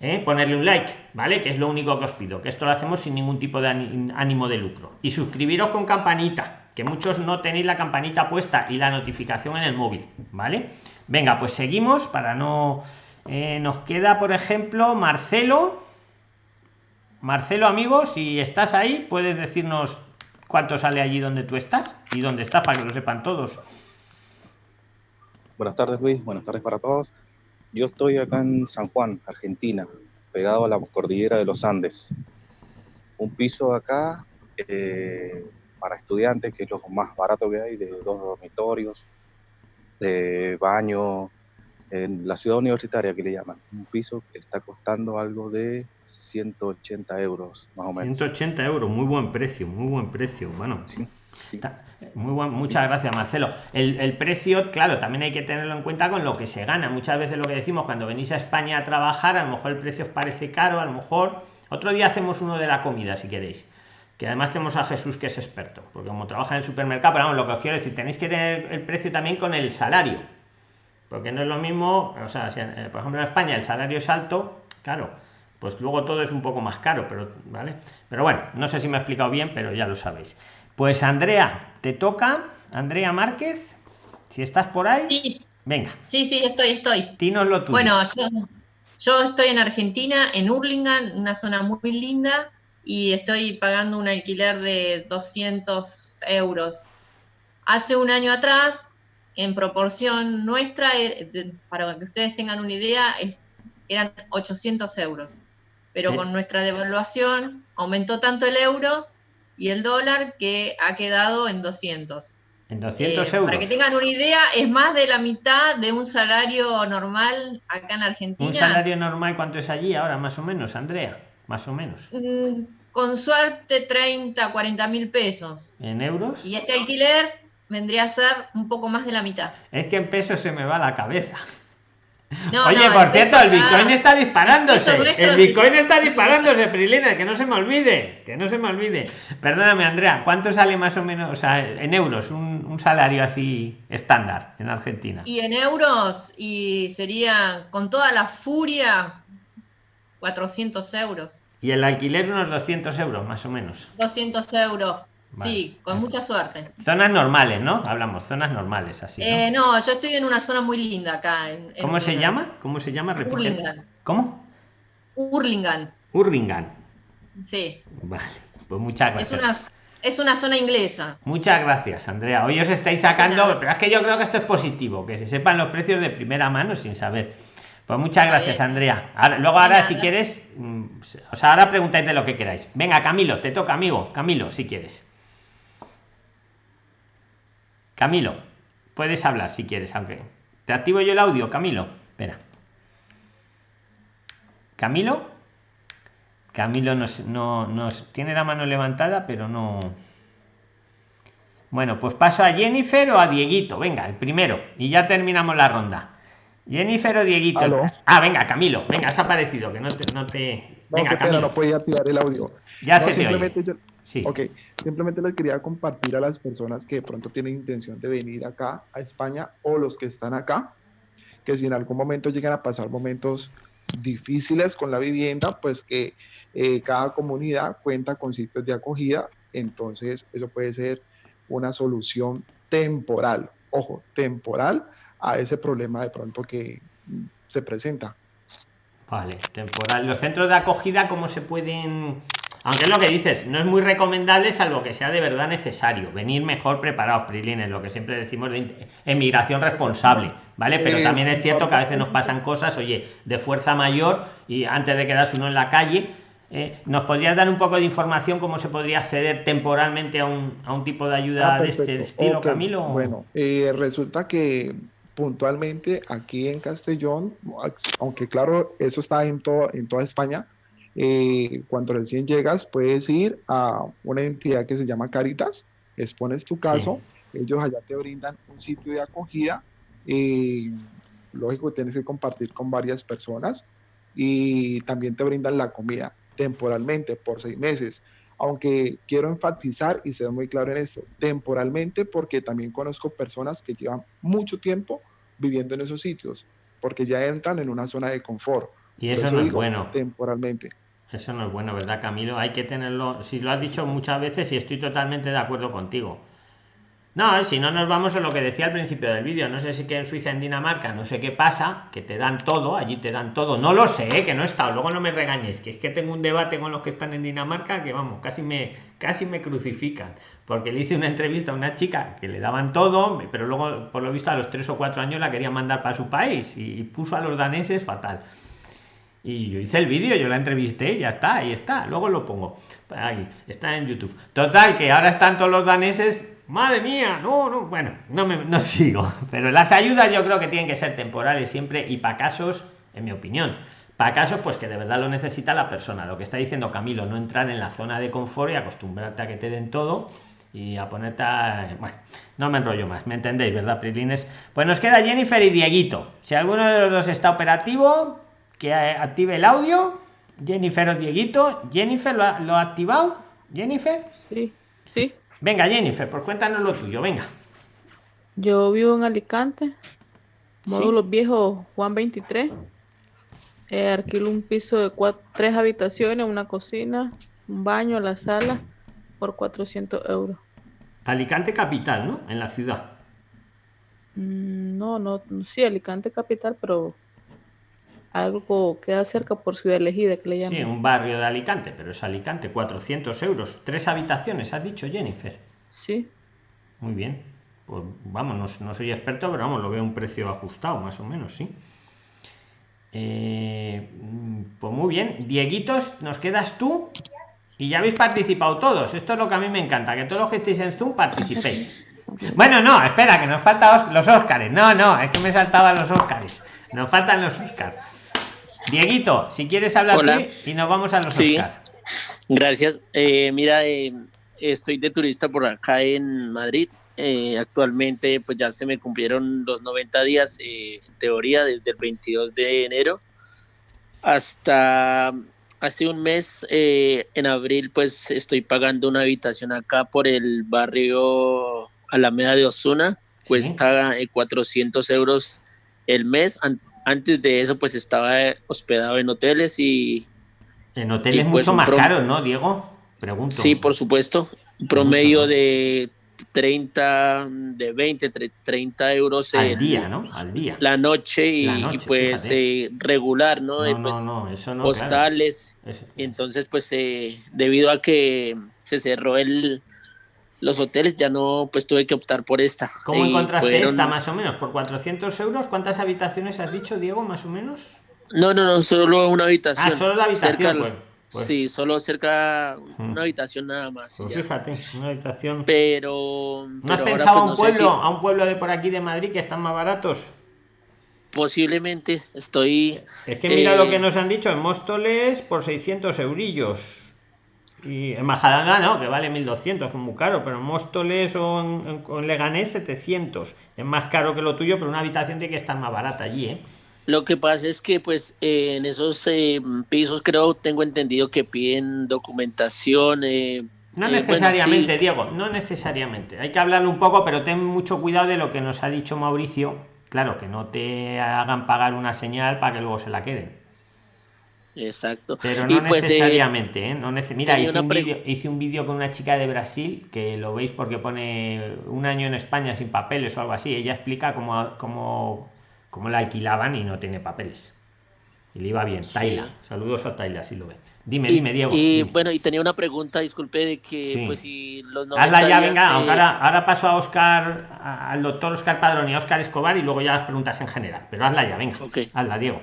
¿eh? ponerle un like vale que es lo único que os pido que esto lo hacemos sin ningún tipo de ánimo de lucro. Y suscribiros con campanita que muchos no tenéis la campanita puesta y la notificación en el móvil vale venga pues seguimos para no eh, nos queda, por ejemplo, Marcelo. Marcelo, amigo, si estás ahí, puedes decirnos cuánto sale allí donde tú estás y dónde estás para que lo sepan todos. Buenas tardes, Luis. Buenas tardes para todos. Yo estoy acá en San Juan, Argentina, pegado a la cordillera de los Andes. Un piso acá eh, para estudiantes, que es lo más barato que hay, de dos dormitorios, de baño, en la ciudad universitaria que le llaman, un piso que está costando algo de 180 euros, más o menos. 180 euros, muy buen precio, muy buen precio. Bueno, sí. Muy buen, muchas gracias Marcelo. El, el, precio, claro, también hay que tenerlo en cuenta con lo que se gana. Muchas veces lo que decimos cuando venís a España a trabajar, a lo mejor el precio os parece caro, a lo mejor otro día hacemos uno de la comida si queréis. Que además tenemos a Jesús que es experto, porque como trabaja en el supermercado, pero vamos, lo que os quiero decir, tenéis que tener el precio también con el salario porque no es lo mismo, o sea, eh, por ejemplo en España el salario es alto, claro, pues luego todo es un poco más caro, pero vale. Pero bueno, no sé si me he explicado bien, pero ya lo sabéis. Pues Andrea, te toca, Andrea Márquez, si estás por ahí. Sí. Venga. Sí, sí, estoy, estoy. Dínoslo tú. Bueno, yo, yo estoy en Argentina, en Hurlingham, una zona muy linda, y estoy pagando un alquiler de 200 euros. Hace un año atrás en proporción nuestra, eh, para que ustedes tengan una idea, eran 800 euros. Pero con nuestra devaluación aumentó tanto el euro y el dólar que ha quedado en 200. En 200 eh, euros. Para que tengan una idea, es más de la mitad de un salario normal acá en Argentina. ¿Un salario normal cuánto es allí ahora, más o menos, Andrea? Más o menos. Mm, con suerte, 30, 40 mil pesos. ¿En euros? Y este alquiler vendría a ser un poco más de la mitad. Es que en pesos se me va la cabeza. Oye, por cierto, el Bitcoin está disparándose. El, Bitcoin está disparándose, Prilina, que no se me olvide, que no se me olvide. Perdóname, Andrea, ¿cuánto sale más o menos, o sea, en euros, un, un salario así estándar en Argentina? Y en euros, y sería con toda la furia, 400 euros. Y el alquiler unos 200 euros, más o menos. 200 euros. Sí, con mucha suerte. Zonas normales, ¿no? Hablamos, zonas normales, así. ¿no? Eh, no, yo estoy en una zona muy linda acá. ¿Cómo se llama? ¿Cómo se llama? Hurlingham. ¿Cómo? Urlingan. Urlingan. Sí. Vale, pues muchas gracias. Es una, es una zona inglesa. Muchas gracias, Andrea. Hoy os estáis sacando, pero es que yo creo que esto es positivo, que se sepan los precios de primera mano sin saber. Pues muchas gracias, Andrea. luego ahora, si quieres, mm, o sea, ahora preguntáis de lo que queráis. Venga, Camilo, te toca, amigo. Camilo, si quieres. Camilo, puedes hablar si quieres, aunque te activo yo el audio, Camilo. Espera. Camilo. Camilo nos, no, nos tiene la mano levantada, pero no. Bueno, pues paso a Jennifer o a Dieguito. Venga, el primero. Y ya terminamos la ronda. Jennifer o Dieguito. Ah, venga, Camilo. Venga, has aparecido, que no te. No, te... venga, Camilo. no podía activar el audio. Ya se Yo... Sí. Ok, simplemente les quería compartir a las personas que de pronto tienen intención de venir acá a España o los que están acá, que si en algún momento llegan a pasar momentos difíciles con la vivienda, pues que eh, cada comunidad cuenta con sitios de acogida, entonces eso puede ser una solución temporal, ojo, temporal a ese problema de pronto que se presenta. Vale, temporal. Los centros de acogida, ¿cómo se pueden aunque es lo que dices, no es muy recomendable salvo que sea de verdad necesario. Venir mejor preparados, Prilines, lo que siempre decimos de emigración responsable, ¿vale? Pero también es cierto que a veces nos pasan cosas, oye, de fuerza mayor y antes de quedarse uno en la calle, eh, ¿nos podrías dar un poco de información cómo se podría acceder temporalmente a un, a un tipo de ayuda ah, de este estilo, Camilo? Bueno, eh, resulta que puntualmente aquí en Castellón, aunque claro, eso está en, todo, en toda España, eh, cuando recién llegas puedes ir a una entidad que se llama Caritas, expones tu caso, ellos allá te brindan un sitio de acogida, y lógico tienes que compartir con varias personas y también te brindan la comida temporalmente por seis meses. Aunque quiero enfatizar y ser muy claro en esto, temporalmente porque también conozco personas que llevan mucho tiempo viviendo en esos sitios, porque ya entran en una zona de confort. Y eso, no es bueno. Temporalmente. Eso no es bueno, ¿verdad, Camilo? Hay que tenerlo. Si lo has dicho muchas veces y estoy totalmente de acuerdo contigo. No, si no nos vamos a lo que decía al principio del vídeo, no sé si que en Suiza, en Dinamarca, no sé qué pasa, que te dan todo, allí te dan todo, no lo sé, que no he estado, luego no me regañes, que es que tengo un debate con los que están en Dinamarca que vamos, casi me, casi me crucifican, porque le hice una entrevista a una chica que le daban todo, pero luego, por lo visto, a los tres o cuatro años la quería mandar para su país y puso a los daneses fatal. Y yo hice el vídeo, yo la entrevisté, ya está, ahí está. Luego lo pongo. Ahí, está en YouTube. Total, que ahora están todos los daneses. Madre mía, no, no, bueno, no me no <laughs> sigo. Pero las ayudas yo creo que tienen que ser temporales siempre y para casos, en mi opinión, para casos pues que de verdad lo necesita la persona. Lo que está diciendo Camilo, no entrar en la zona de confort y acostumbrarte a que te den todo y a ponerte a... bueno no me enrollo más me entendéis verdad prilines pues nos queda Jennifer y Dieguito si alguno de los dos está operativo que active el audio. Jennifer o Dieguito. Jennifer, ¿lo ha, activado? Jennifer. Sí, sí. Venga, Jennifer, pues cuéntanos lo tuyo, venga. Yo vivo en Alicante, módulos viejos Juan 23. Eh, alquilo un piso de cuatro, tres habitaciones, una cocina, un baño, la sala, por 400 euros. Alicante capital, ¿no? En la ciudad. Mm, no, no, sí, Alicante capital, pero algo queda cerca por Ciudad Elegida, que le llaman. Sí, un barrio de Alicante, pero es Alicante, 400 euros. Tres habitaciones, has dicho, Jennifer. Sí. Muy bien. Pues vamos, no, soy experto, pero vamos, lo veo un precio ajustado, más o menos, sí. Eh, pues muy bien. Dieguitos, nos quedas tú. Y ya habéis participado todos. Esto es lo que a mí me encanta, que todos los que estéis en Zoom participéis. Bueno, no, espera, que nos faltan los Óscares. No, no, es que me saltaban los Óscares. Nos faltan los Óscares. Dieguito, si quieres hablar y nos vamos a los sí. Gracias. Eh, mira, eh, estoy de turista por acá en Madrid. Eh, actualmente pues ya se me cumplieron los 90 días en teoría desde el 22 de enero hasta hace un mes en abril pues estoy pagando una habitación acá por el barrio Alameda de Osuna cuesta 400 euros el mes antes de eso pues estaba hospedado en hoteles y... En hoteles pues, mucho más caro, ¿no, Diego? Pregunto. Sí, por supuesto. Un promedio de 30, de 20, 30 euros al día, ¿no? Al día. La noche y, pues eh, regular, ¿no? No, pues, no, eso no. Hostales. Entonces, pues eh, debido a que se cerró el, los hoteles, ya no, pues tuve que optar por esta. ¿Cómo encontraste esta más o menos? ¿Por 400 euros? ¿Cuántas habitaciones has dicho, Diego, más o menos? No, no, no, solo una habitación. Ah, solo la habitación, pues. Pues. Sí, solo cerca una habitación nada más. Pues fíjate, una habitación. Pero. ¿No has pensado a un pueblo, a un pueblo de por aquí de Madrid que están más baratos? Posiblemente, estoy. Es que mira lo que eh, nos han dicho en Móstoles por 600 eurillos. Y en Majadahonda no, que vale 1200, es muy caro, pero en Móstoles o en, en Leganés 700. Es más caro que lo tuyo, pero una habitación tiene que estar más barata allí, ¿eh? Lo que pasa es que pues eh, en esos eh, pisos creo, tengo entendido que piden documentación. Eh, no necesariamente, Diego, no necesariamente. Hay que hablarlo un poco, pero ten mucho cuidado de lo que nos ha dicho Mauricio. Claro, que no te hagan pagar una señal para que luego se la queden. Exacto. Pero no pues, necesariamente, ¿eh? No Mira, hice un, vídeo, con una chica de Brasil, que lo veis porque pone un año en España sin papeles o algo así. Ella explica cómo, cómo como la alquilaban y no tiene papeles. Y le iba bien. Taila. Saludos a Taila, si lo ve. Dime, dime, Diego. Y bueno, y tenía una pregunta, disculpe, de que pues si los 90 Hazla ya, venga. Ahora, ahora, paso a Oscar, al doctor Oscar Padrón y a Oscar Escobar y luego ya las preguntas en general. Pero hazla ya, venga. Okay. Hazla, Diego.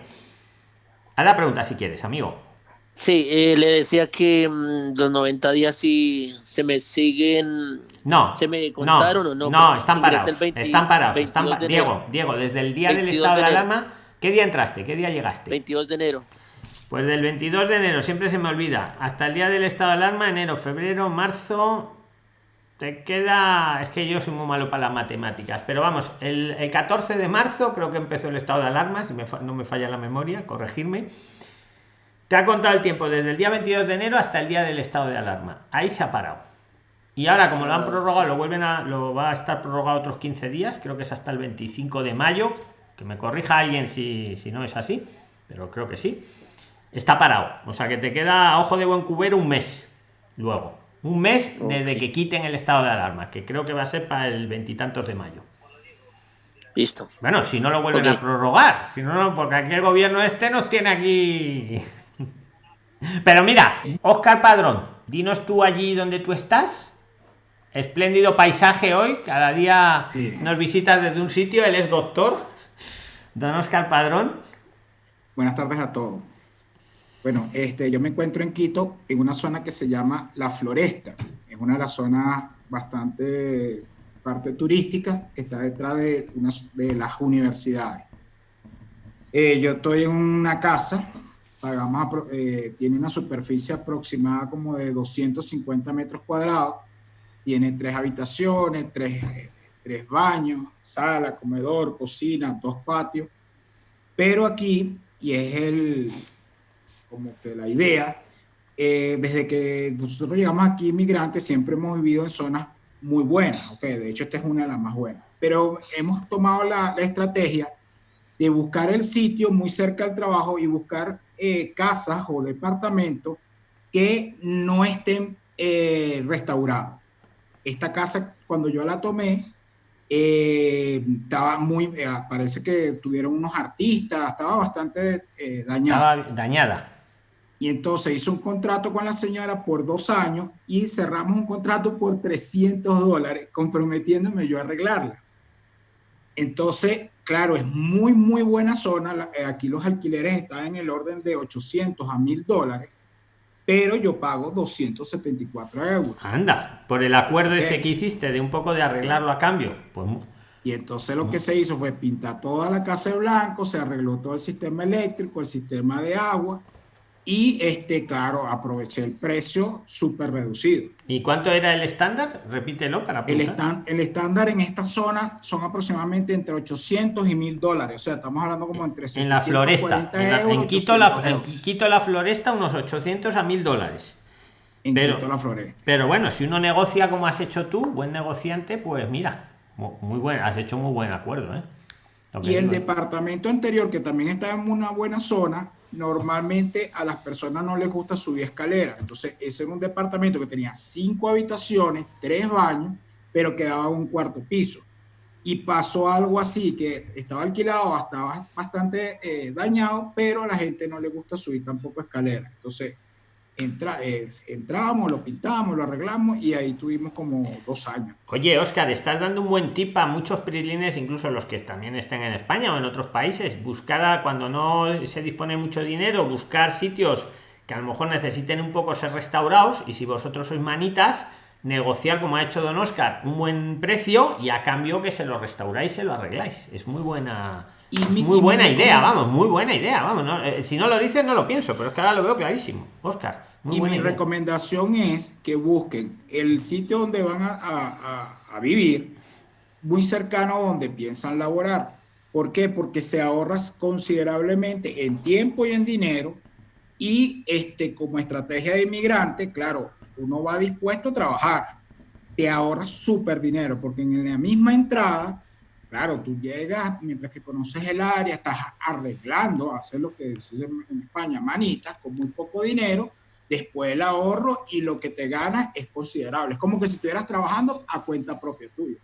Haz la pregunta si quieres, amigo. Sí, eh, le decía que mm, los 90 días si se me siguen no. ¿Se me contaron o no? No, están parados. están parados. Están Diego, Diego, desde el día del estado de, alarma, ¿qué día entraste? ¿Qué día llegaste? 22 de enero. Pues del 22 de enero, siempre se me olvida, hasta el día del estado de alarma, enero, febrero, marzo, te queda, es que yo soy muy malo para las matemáticas, pero vamos, el, 14 de marzo creo que empezó el estado de alarma, si no me falla la memoria, corregirme. Te ha contado el tiempo desde el día 22 de enero hasta el día del estado de alarma. Ahí se ha parado. Y ahora, como lo han prorrogado, lo vuelven a, lo va a estar prorrogado otros 15 días, creo que es hasta el 25 de mayo, que me corrija alguien si, si no es así, pero creo que sí. Está parado, o sea que te queda ojo de buen cubero un mes luego, un mes desde que quiten el estado de alarma, que creo que va a ser para el veintitantos de mayo. Listo. Bueno, si no lo vuelven a prorrogar, si no, porque aquí el gobierno este nos tiene aquí. <laughs> Pero mira, Oscar Padrón, dinos tú allí donde tú estás, Espléndido paisaje hoy. Cada día nos visitas desde un sitio. Él es doctor. Don Oscar Padrón. Buenas tardes a todos. Bueno, este, yo me encuentro en Quito, en una zona que se llama La Floresta. Es una de las zonas bastante parte turística, está detrás de, una, de las universidades. Eh, yo estoy en una casa, pagamos, eh, tiene una superficie aproximada como de 250 metros cuadrados tiene tres habitaciones, tres, tres baños, sala, comedor, cocina, dos patios. Pero aquí, y es el, como que la idea, eh, desde que nosotros llegamos aquí inmigrantes, siempre hemos vivido en zonas muy buenas, okay, de hecho esta es una de las más buenas, pero hemos tomado la, la estrategia de buscar el sitio muy cerca del trabajo y buscar eh, casas o departamentos que no estén eh, restaurados. Esta casa, cuando yo la tomé, eh, estaba muy, eh, parece que tuvieron unos artistas, estaba bastante eh, dañada. Estaba dañada. Y entonces hizo un contrato con la señora por dos años y cerramos un contrato por 300 dólares, comprometiéndome yo a arreglarla. Entonces, claro, es muy, muy buena zona. Aquí los alquileres están en el orden de 800 a 1000 dólares pero yo pago 274 euros. Anda, por el acuerdo este que hiciste de un poco de arreglarlo a cambio. Pues, y entonces lo que se hizo fue pintar toda la casa de blanco, se arregló todo el sistema eléctrico, el sistema de agua, y este, claro, aproveché el precio súper reducido. ¿Y cuánto era el estándar? Repítelo para el, el estándar en esta zona son aproximadamente entre 800 y 1000 dólares. O sea, estamos hablando como entre En la floresta. En, Quito, la, Quito, la, floresta, unos 800 a 1000 dólares. En pero, Quito la floresta. Pero bueno, si uno negocia como has hecho tú, buen negociante, pues mira, muy bueno, has hecho muy buen acuerdo. ¿eh? Y el departamento anterior, que también está en una buena zona, normalmente a las personas no les gusta subir escaleras. Entonces, ese era un departamento que tenía cinco habitaciones, tres baños pero quedaba un cuarto piso. Y pasó algo así, que estaba alquilado, estaba bastante eh, dañado, pero a la gente no le gusta subir tampoco escalera. Entonces, entra, entramos, lo pintamos, lo arreglamos y ahí tuvimos como dos años. Oye, Oscar, estás dando un buen tip a muchos prilines, incluso los que también estén en España o en otros países. Buscar, cuando no se dispone mucho dinero, buscar sitios que a lo mejor necesiten un poco ser restaurados y si vosotros sois manitas, negociar como ha hecho don Oscar un buen precio y a cambio que se lo restauráis, se lo arregláis. Es muy buena. Muy buena idea, vamos, muy buena idea, vamos. Eh, si no lo dices, no lo pienso, pero es que ahora lo veo clarísimo, Oscar y mi recomendación es que busquen el sitio donde van a, a, vivir muy cercano a donde piensan laborar. ¿Por qué? Porque se ahorras considerablemente en tiempo y en dinero y este, como estrategia de inmigrante, claro, uno va dispuesto a trabajar, te ahorras súper dinero porque en la misma entrada, claro, tú llegas mientras que conoces el área, estás arreglando, hacer lo que se en España, manitas, con muy poco dinero, después el ahorro y lo que te ganas es considerable. Es como que si estuvieras trabajando a cuenta propia tuya.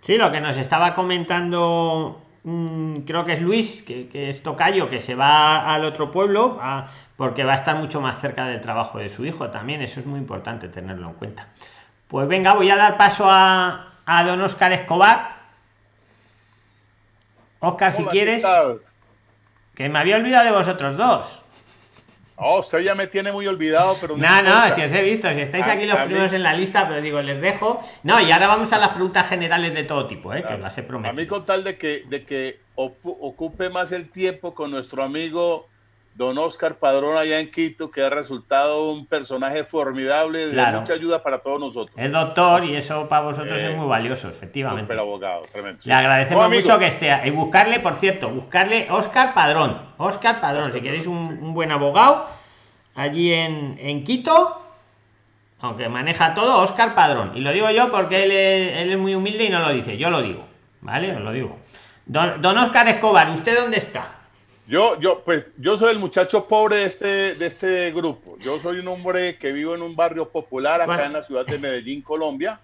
Sí, lo que nos estaba comentando, mm, creo que es Luis, que, es tocayo, que se va al otro pueblo porque va a estar mucho más cerca del trabajo de su hijo también. Eso es muy importante tenerlo en cuenta. Pues venga, voy a dar paso a, a don Oscar Escobar. Oscar, si quieres. Que me había olvidado de vosotros dos. Oh, usted ya me tiene muy olvidado, pero no. No, si os he visto, si estáis aquí los primeros en la lista, pero digo, les dejo. No, y ahora vamos a las preguntas generales de todo tipo, ¿eh? que os las he prometido. A mí con tal de que, de que ocupe más el tiempo con nuestro amigo don Oscar Padrón allá en Quito, que ha resultado un personaje formidable de mucha ayuda para todos nosotros. Es doctor y eso para vosotros es eh, muy valioso, efectivamente. Abogado, tremendo. Le agradecemos mucho que esté. Y buscarle, por cierto, buscarle Oscar Padrón. Oscar Padrón, si queréis un, buen abogado, allí en, en, Quito, aunque maneja todo, Oscar Padrón. Y lo digo yo porque él es, él es muy humilde y no lo dice, yo lo digo. ¿Vale? Os lo digo. Don, don Oscar Escobar, ¿usted dónde está? Yo, yo, pues, yo soy el muchacho pobre de este, de este grupo. Yo soy un hombre que vivo en un barrio popular acá en la ciudad de Medellín, Colombia,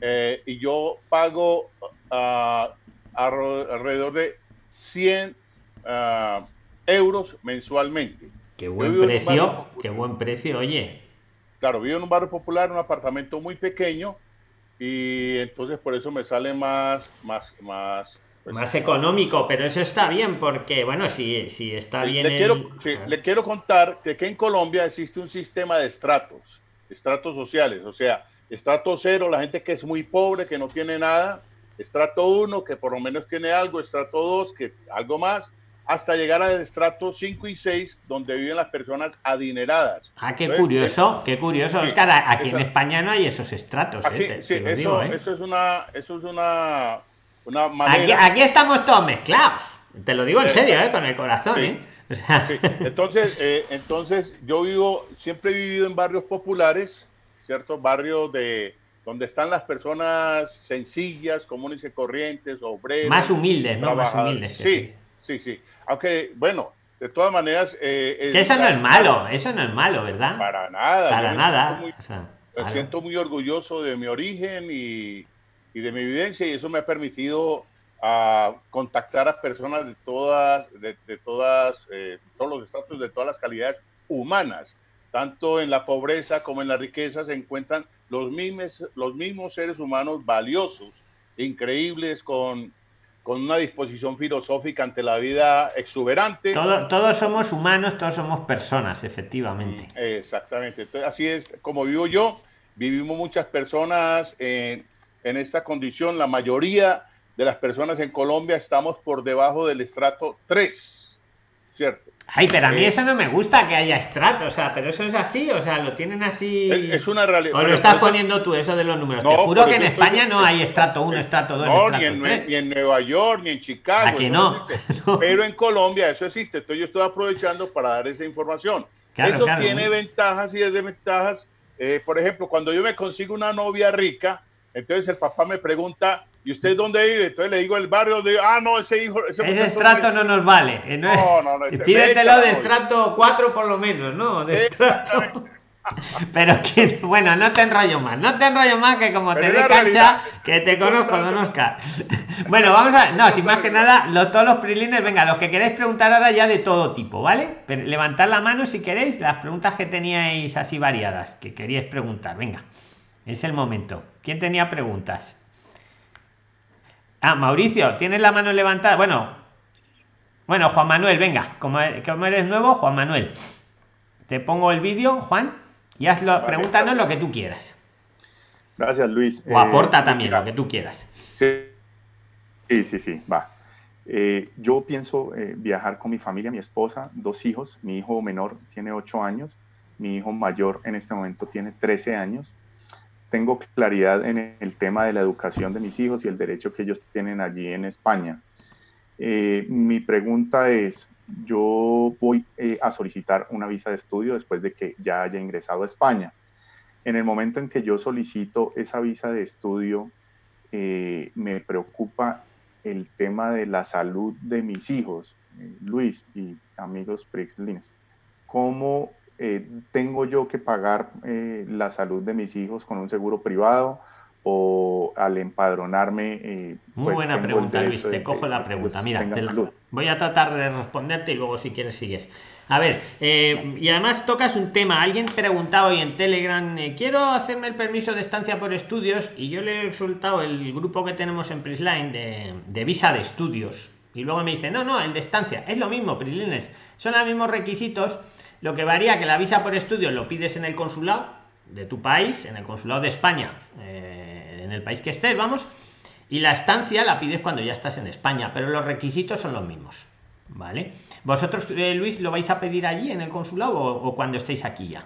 eh, y yo pago uh, alrededor de 100 uh, euros mensualmente. Qué buen precio, qué buen precio, oye. Claro, vivo en un barrio popular, un apartamento muy pequeño, y entonces por eso me sale más, más, más pues más económico, pero eso está bien porque, bueno, si, si está bien. Le, quiero, le quiero contar que, que en Colombia existe un sistema de estratos, estratos sociales, o sea, estrato cero, la gente que es muy pobre, que no tiene nada, estrato uno, que por lo menos tiene algo, estrato dos, que algo más, hasta llegar al estrato 5 y 6, donde viven las personas adineradas. Ah, qué curioso, qué curioso. Oscar, aquí en España no hay esos estratos. Aquí, ¿eh? sí, eso, ¿eh? eso, es una, eso es una aquí, estamos todos mezclados. Te lo digo en serio, ¿eh? con el corazón. ¿eh? Entonces, eh, entonces, yo vivo, siempre he vivido en barrios populares, ¿cierto? Barrios de donde están las personas sencillas, comunes y corrientes, obreros. Más humildes, ¿no? Más humildes. Sí, sí, sí. Aunque, bueno, de todas maneras... que eso no es malo, eso no es malo, ¿verdad? Para nada. Para nada. me siento muy orgulloso de mi origen y, y de mi evidencia y eso me ha permitido a contactar a personas de todas, de, todas, eh, todos los estatus, de todas las calidades humanas. Tanto en la pobreza como en la riqueza se encuentran los mismos, los mismos seres humanos valiosos, increíbles, con, con una disposición filosófica ante la vida exuberante. todos somos humanos, todos somos personas, efectivamente. Exactamente. Entonces, así es como vivo yo. Vivimos muchas personas en en esta condición. La mayoría de las personas en Colombia estamos por debajo del estrato 3, ¿cierto? Ay, pero a mí eh, eso no me gusta que haya estrato, o sea, pero eso es así, o sea, lo tienen así. Es una realidad. O lo estás poniendo tú, eso de los números. Te juro que en España no hay estrato 1, estrato 2, no, ni, en, ni en Nueva York, ni en Chicago. Aquí <laughs> no. Pero en Colombia eso existe. Entonces yo estoy aprovechando para dar esa información. eso tiene ventajas y desventajas. Eh, por ejemplo, cuando yo me consigo una novia rica, entonces el papá me pregunta, ¿y usted dónde vive? Entonces le digo el barrio de, ah, no, ese hijo. Ese, estrato no nos vale. Eh, no, no, no. Pídetelo de estrato 4 por lo menos, ¿no? De estrato. <laughs> Pero que, bueno, no te enrollo más, no te enrollo más que como te dé cancha, que te conozco, don Oscar. <laughs> Bueno, vamos a, no, sin más que nada, los, todos los prilines, venga, los que queréis preguntar ahora ya de todo tipo, ¿vale? Pero levantad la mano si queréis las preguntas que teníais así variadas, que queríais preguntar, venga, es el momento. ¿Quién tenía preguntas? Ah, Mauricio, ¿tienes la mano levantada? Bueno, bueno, Juan Manuel, venga, como, como eres nuevo, Juan Manuel. Te pongo el vídeo, Juan. Y hazlo, pregúntanos lo que tú quieras. Gracias, Luis. O aporta eh, también lo que tú quieras. Sí, sí, sí, va. Eh, yo pienso eh, viajar con mi familia, mi esposa, dos hijos. Mi hijo menor tiene ocho años, mi hijo mayor en este momento tiene 13 años. Tengo claridad en el tema de la educación de mis hijos y el derecho que ellos tienen allí en España. mi pregunta es, yo voy eh, a solicitar una visa de estudio después de que ya haya ingresado a España. En el momento en que yo solicito esa visa de estudio, eh, me preocupa el tema de la salud de mis hijos, eh, Luis y amigos Prixlins. ¿Cómo tengo yo que pagar la salud de mis hijos con un seguro privado? o al empadronarme. Eh, Muy pues, buena pregunta, Luis. Te cojo la pregunta. Mira, voy a tratar de responderte y luego si quieres sigues. A ver, eh, y además tocas un tema. Alguien preguntaba hoy en Telegram, eh, quiero hacerme el permiso de estancia por estudios y yo le he resultado el grupo que tenemos en Prisline de, de visa de estudios. Y luego me dice, no, no, el de estancia. Es lo mismo, Prislines. Son los mismos requisitos. Lo que varía que la visa por estudios lo pides en el consulado de tu país, en el consulado de España en el país que estés, vamos, y la estancia la pides cuando ya estás en España, pero los requisitos son los mismos. ¿Vale? ¿Vosotros, eh, Luis, lo vais a pedir allí en el consulado o, cuando estéis aquí ya?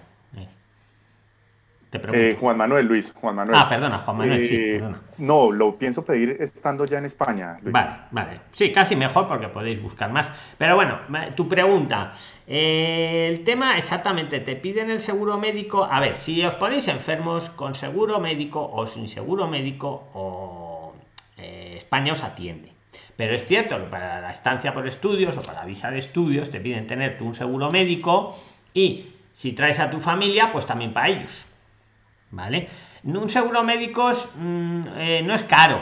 Eh. Eh, Juan Manuel, Luis, Juan Manuel. Ah, perdona, Juan Manuel, sí, perdona. No, lo pienso pedir estando ya en España. Vale, vale. Sí, casi mejor porque podéis buscar más. Pero bueno, tu pregunta. el tema exactamente, te piden el seguro médico. A ver, si os ponéis enfermos con seguro médico o sin seguro médico, o España os atiende. Pero es cierto que para la estancia por estudios o para la visa de estudios te piden tener tú un seguro médico y si traes a tu familia, pues también para ellos ¿vale? Un seguro médicos mm, eh, no es caro.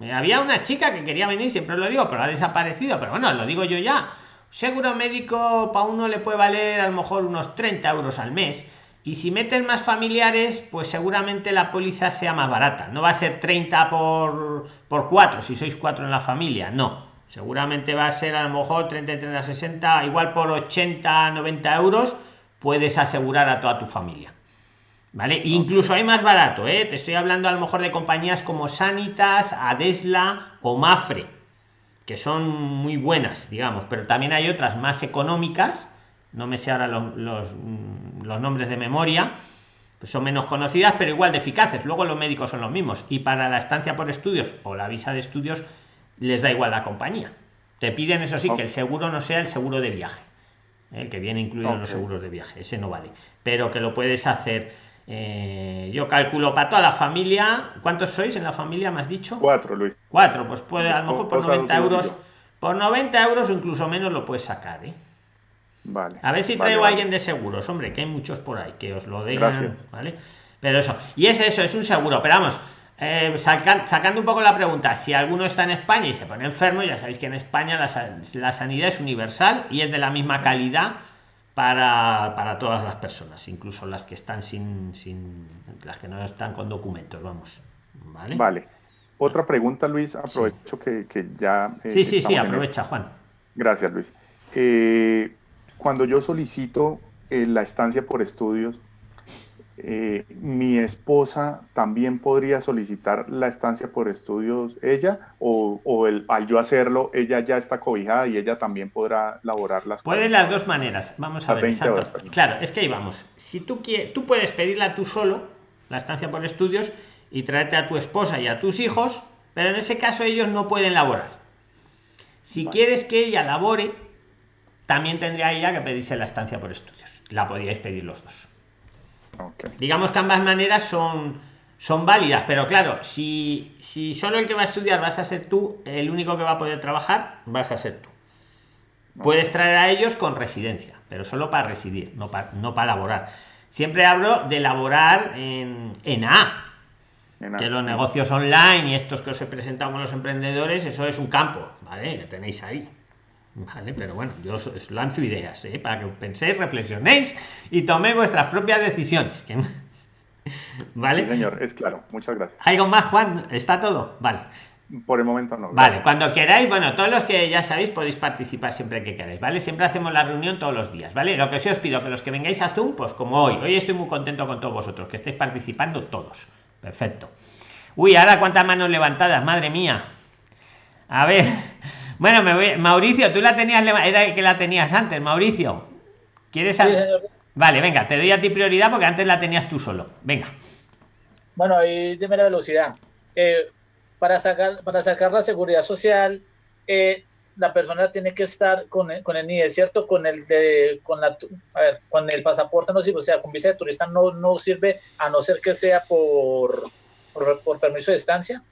Eh, había una chica que quería venir, siempre lo digo, pero ha desaparecido. Pero bueno, lo digo yo ya. Seguro médico para uno le puede valer a lo mejor unos 30 euros al mes. Y si meten más familiares, pues seguramente la póliza sea más barata. No va a ser 30 por, por 4, si sois 4 en la familia. No. Seguramente va a ser a lo mejor 30, 30, 60, igual por 80, 90 euros puedes asegurar a toda tu familia. ¿Vale? Incluso hay más barato, ¿eh? Te estoy hablando a lo mejor de compañías como Sanitas, Adesla o Mafre, que son muy buenas, digamos, pero también hay otras más económicas, no me sé ahora los, los, nombres de memoria, pues son menos conocidas, pero igual de eficaces. Luego los médicos son los mismos. Y para la estancia por estudios o la visa de estudios, les da igual la compañía. Te piden, eso sí, que el seguro no sea el seguro de viaje, ¿eh? el que viene incluido en los seguros de viaje, ese no vale, pero que lo puedes hacer eh, yo calculo para toda la familia. ¿Cuántos sois en la familia? ¿Me has dicho? Cuatro, Luis. Cuatro, pues puede, a lo mejor por 90 euros. Por 90 euros o incluso menos lo puedes sacar, ¿eh? Vale. A ver si traigo a alguien de seguros, hombre, que hay muchos por ahí, que os lo digan, ¿vale? Pero eso, y es eso, es un seguro, pero vamos, eh, sacando un poco la pregunta, si alguno está en España y se pone enfermo, ya sabéis que en España la, la sanidad es universal y es de la misma calidad para, para, todas las personas, incluso las que están sin, sin, las que no están con documentos, vamos. Vale. Vale. Otra pregunta, Luis, aprovecho que, que, ya... Eh, sí, sí, sí, aprovecha, Juan. Gracias, Luis. Eh, cuando yo solicito eh, la estancia por estudios, eh, mi esposa también podría solicitar la estancia por estudios ella o, el, al yo hacerlo ella ya está cobijada y ella también podrá laborar las pueden las dos maneras. Vamos a ver claro es que ahí vamos. Si tú quieres tú puedes pedirla tú solo la estancia por estudios y traerte a tu esposa y a tus hijos pero en ese caso ellos no pueden laborar. Si quieres que ella labore también tendría ella que pedirse la estancia por estudios. La podríais pedir los dos Digamos que ambas maneras son, son válidas, pero claro, si, si solo el que va a estudiar vas a ser tú, el único que va a poder trabajar vas a ser tú. Puedes traer a ellos con residencia, pero solo para residir, no para, no para laborar. Siempre hablo de elaborar en, en A. Que los negocios online y estos que os he presentado con los emprendedores, eso es un campo, ¿vale? Que tenéis ahí. Vale, pero bueno, yo os lanzo ideas, ¿eh? Para que penséis, reflexionéis y toméis vuestras propias decisiones. <laughs> ¿Vale? señor, es claro. Muchas gracias. ¿Algo más, Juan? ¿Está todo? Vale. Por el momento no. Vale, cuando queráis, bueno, todos los que ya sabéis podéis participar siempre que queráis, ¿vale? Siempre hacemos la reunión todos los días, ¿vale? Lo que sí os pido que los que vengáis a Zoom, pues como hoy, hoy estoy muy contento con todos vosotros, que estéis participando todos. Perfecto. Uy, ahora cuántas manos levantadas, madre mía. A ver, bueno, me voy. Mauricio, tú la tenías, era que la tenías antes, Mauricio. ¿Quieres Vale, venga, te doy a ti prioridad porque antes la tenías tú solo. Venga. Bueno, ahí dime la velocidad. Eh, para sacar, para sacar la seguridad social, eh, la persona tiene que estar con el, con el NIE, ¿cierto? Con el de, con la, a ver, con el pasaporte no sirve, o sea, con visa de turista no, no sirve a no ser que sea por, por, permiso de estancia.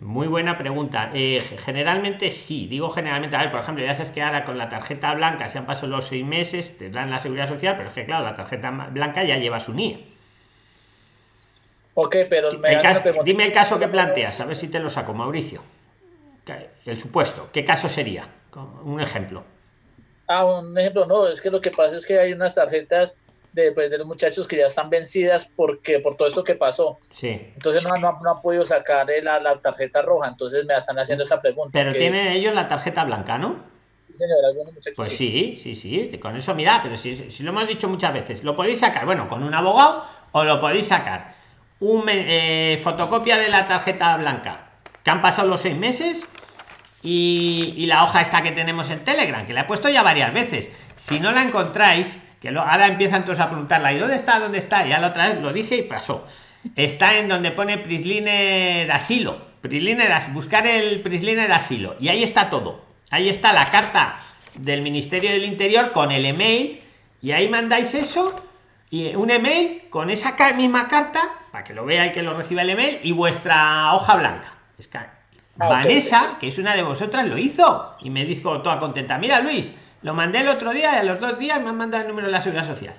Muy buena pregunta. Eh, generalmente sí, digo generalmente, a ver, por ejemplo, ya sabes que ahora con la tarjeta blanca se han pasado los seis meses, te dan la seguridad social, pero es que claro, la tarjeta blanca ya lleva su NIE. Ok, pero dime el caso que planteas, a ver si te lo saco, Mauricio. El supuesto, ¿qué caso sería? Un ejemplo. Ah, un ejemplo, no, es que lo que pasa es que hay unas tarjetas de, pues, de los muchachos que ya están vencidas porque por todo esto que pasó. Sí. Entonces no, no, han podido sacar la, la, tarjeta roja, entonces me están haciendo esa pregunta. Pero tienen ellos la tarjeta blanca, ¿no? Señora. Pues sí, sí, sí, con eso mira, pero si, si lo hemos dicho muchas veces, lo podéis sacar, bueno, con un abogado o lo podéis sacar un eh, fotocopia de la tarjeta blanca que han pasado los seis meses y, la hoja esta que tenemos en telegram que la he puesto ya varias veces si no la encontráis que lo, ahora empiezan todos a preguntarla y dónde está dónde está ya la otra vez lo dije y pasó. Está en donde pone prisliner asilo. Prisliner buscar el prisliner asilo. Y ahí está todo. Ahí está la carta del ministerio del interior con el email. Y ahí mandáis eso y un email con esa misma carta para que lo vea y que lo reciba el email y vuestra hoja blanca. Es que ah, Vanessa que es una de vosotras lo hizo. Y me dijo toda contenta mira Luis lo mandé el otro día y a los dos días me han mandado el número de la seguridad social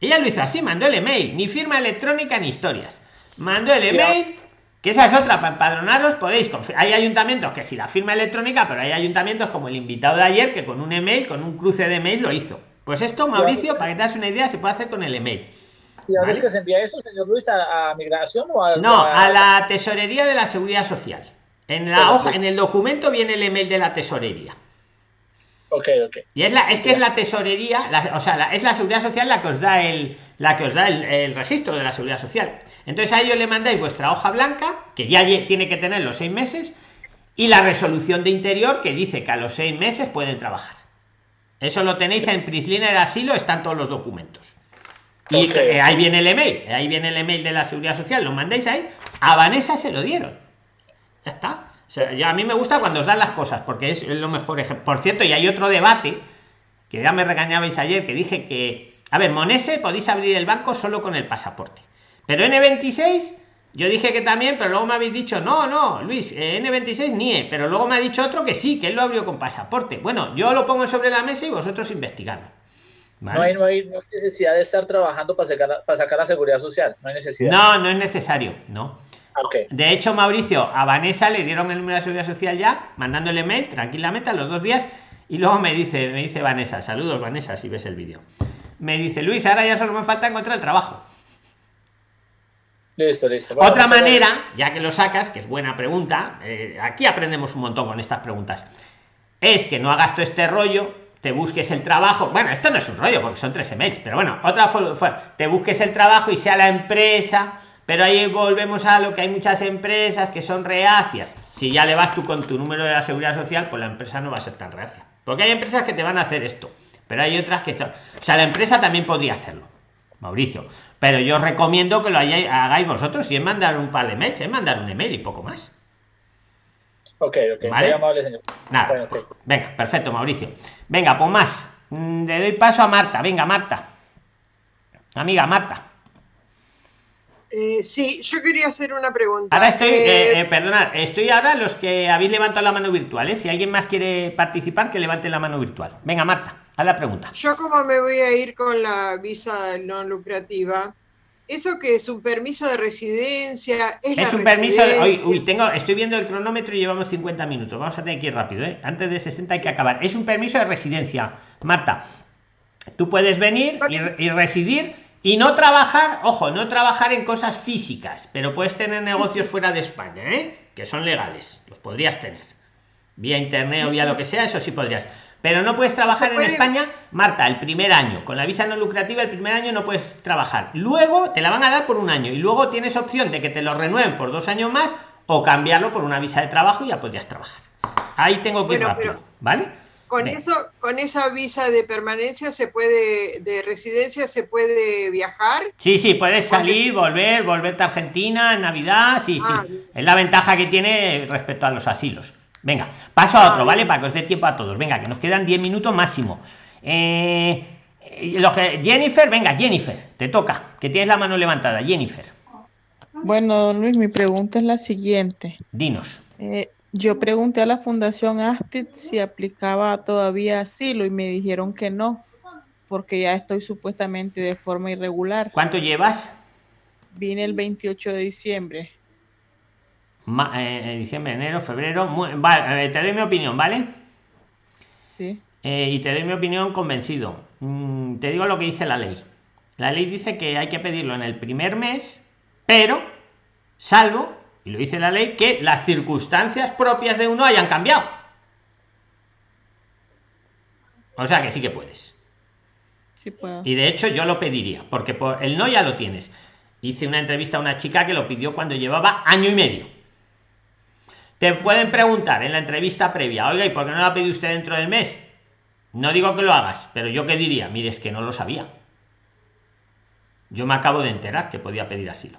ella lo hizo así mandó el email ni firma electrónica ni historias mandó el email que esa es otra para empadronaros podéis hay ayuntamientos que si la firma electrónica pero hay ayuntamientos como el invitado de ayer que con un email con un cruce de email lo hizo pues esto, Mauricio, para que te das una idea, se puede hacer con el email. ¿Y ahora es que se envía eso, señor Luis, a, migración o a.? No, a, la tesorería de la seguridad social. En la hoja, en el documento viene el email de la tesorería. Y es la, es que es la tesorería, o sea, es la seguridad social la que os da el, la que os da el, registro de la seguridad social. Entonces a ellos le mandáis vuestra hoja blanca, que ya tiene que tener los seis meses, y la resolución de interior que dice que a los seis meses pueden trabajar. Eso lo tenéis en Prisliner Asilo, están todos los documentos. Y eh, ahí viene el email, ahí viene el email de la seguridad social, lo mandáis ahí, a Vanessa se lo dieron. Ya está. O sea, ya a mí me gusta cuando os dan las cosas, porque es lo mejor ejemplo. Por cierto, y hay otro debate, que ya me regañabais ayer, que dije que, a ver, Monese podéis abrir el banco solo con el pasaporte. Pero N26 yo dije que también, pero luego me habéis dicho, no, no, Luis, eh, N26 NIE, pero luego me ha dicho otro que sí, que él lo abrió con pasaporte. Bueno, yo lo pongo sobre la mesa y vosotros investigadlo. No, hay, no, hay, necesidad de estar trabajando para sacar, para sacar la seguridad social, no hay necesidad. No, no es necesario, no. Okay. De hecho, Mauricio, a Vanessa le dieron el número de seguridad social ya, mandándole mail tranquilamente a los dos días, y luego me dice, me dice Vanessa, saludos Vanessa, si ves el vídeo. Me dice, Luis, ahora ya solo me falta encontrar el trabajo. Listo, listo. Otra manera, ya que lo sacas, que es buena pregunta, eh, aquí aprendemos un montón con estas preguntas, es que no hagas todo este rollo, te busques el trabajo. Bueno, esto no es un rollo porque son tres emails, pero bueno, otra fue, te busques el trabajo y sea la empresa. Pero ahí volvemos a lo que hay muchas empresas que son reacias. Si ya le vas tú con tu número de la seguridad social, pues la empresa no va a ser tan reacia. Porque hay empresas que te van a hacer esto, pero hay otras que están. O sea, la empresa también podría hacerlo. Mauricio. Pero yo recomiendo que lo hagáis vosotros y es mandar un par de mails, es mandar un email y poco más. Ok, ok. ¿Vale? Amable, señor. Nada. Venga, perfecto, Mauricio. Venga, pues más. Mm, le doy paso a Marta. Venga, Marta. Amiga, Marta. Eh, sí, yo quería hacer una pregunta. Ahora estoy, eh, eh, perdonad, estoy ahora los que habéis levantado la mano virtual. Si alguien más quiere participar, que levante la mano virtual. Venga, Marta. A la pregunta. Yo como me voy a ir con la visa no lucrativa, ¿eso que es un permiso de residencia? Es, es un permiso de... Uy, uy, tengo, estoy viendo el cronómetro y llevamos 50 minutos. Vamos a tener que ir rápido, ¿eh? Antes de 60 hay que acabar. Es un permiso de residencia. Marta, tú puedes venir y, y residir y no trabajar, ojo, no trabajar en cosas físicas, pero puedes tener negocios fuera de España, ¿eh? que son legales, los podrías tener. Vía internet o vía lo que sea, eso sí podrías. Pero no puedes trabajar en España, Marta, el primer año. Con la visa no lucrativa, el primer año no puedes trabajar. Luego te la van a dar por un año y luego tienes opción de que te lo renueven por dos años más o cambiarlo por una visa de trabajo y ya podrías trabajar. Ahí tengo que ir rápido, ¿vale? Con eso, con esa visa de permanencia se puede, de residencia se puede viajar. Sí, sí, puedes salir, volver, volverte a Argentina en Navidad, sí, sí. Ah, es la ventaja que tiene respecto a los asilos. Venga, paso a otro, ah, ¿vale? Para que os dé tiempo a todos. Venga, que nos quedan 10 minutos máximo. Eh, lo que, Jennifer, venga, Jennifer, te toca, que tienes la mano levantada, Jennifer. Bueno, don Luis, mi pregunta es la siguiente. Dinos. Eh, yo pregunté a la Fundación Astit si aplicaba todavía asilo y me dijeron que no, porque ya estoy supuestamente de forma irregular. ¿Cuánto llevas? Vine el 28 de diciembre. Eh, diciembre, enero, febrero. vale, eh, te doy mi opinión, ¿vale? Sí. Eh, y te doy mi opinión convencido. Mm, te digo lo que dice la ley. La ley dice que hay que pedirlo en el primer mes, pero salvo y lo dice la ley, que las circunstancias propias de uno hayan cambiado. O sea que sí que puedes. Sí puedo. Y de hecho yo lo pediría, porque por el no ya lo tienes. Hice una entrevista a una chica que lo pidió cuando llevaba año y medio. Te pueden preguntar en la entrevista previa, oiga, ¿y por qué no lo ha pedido usted dentro del mes? No digo que lo hagas, pero yo qué diría, mire, es que no lo sabía. Yo me acabo de enterar que podía pedir asilo.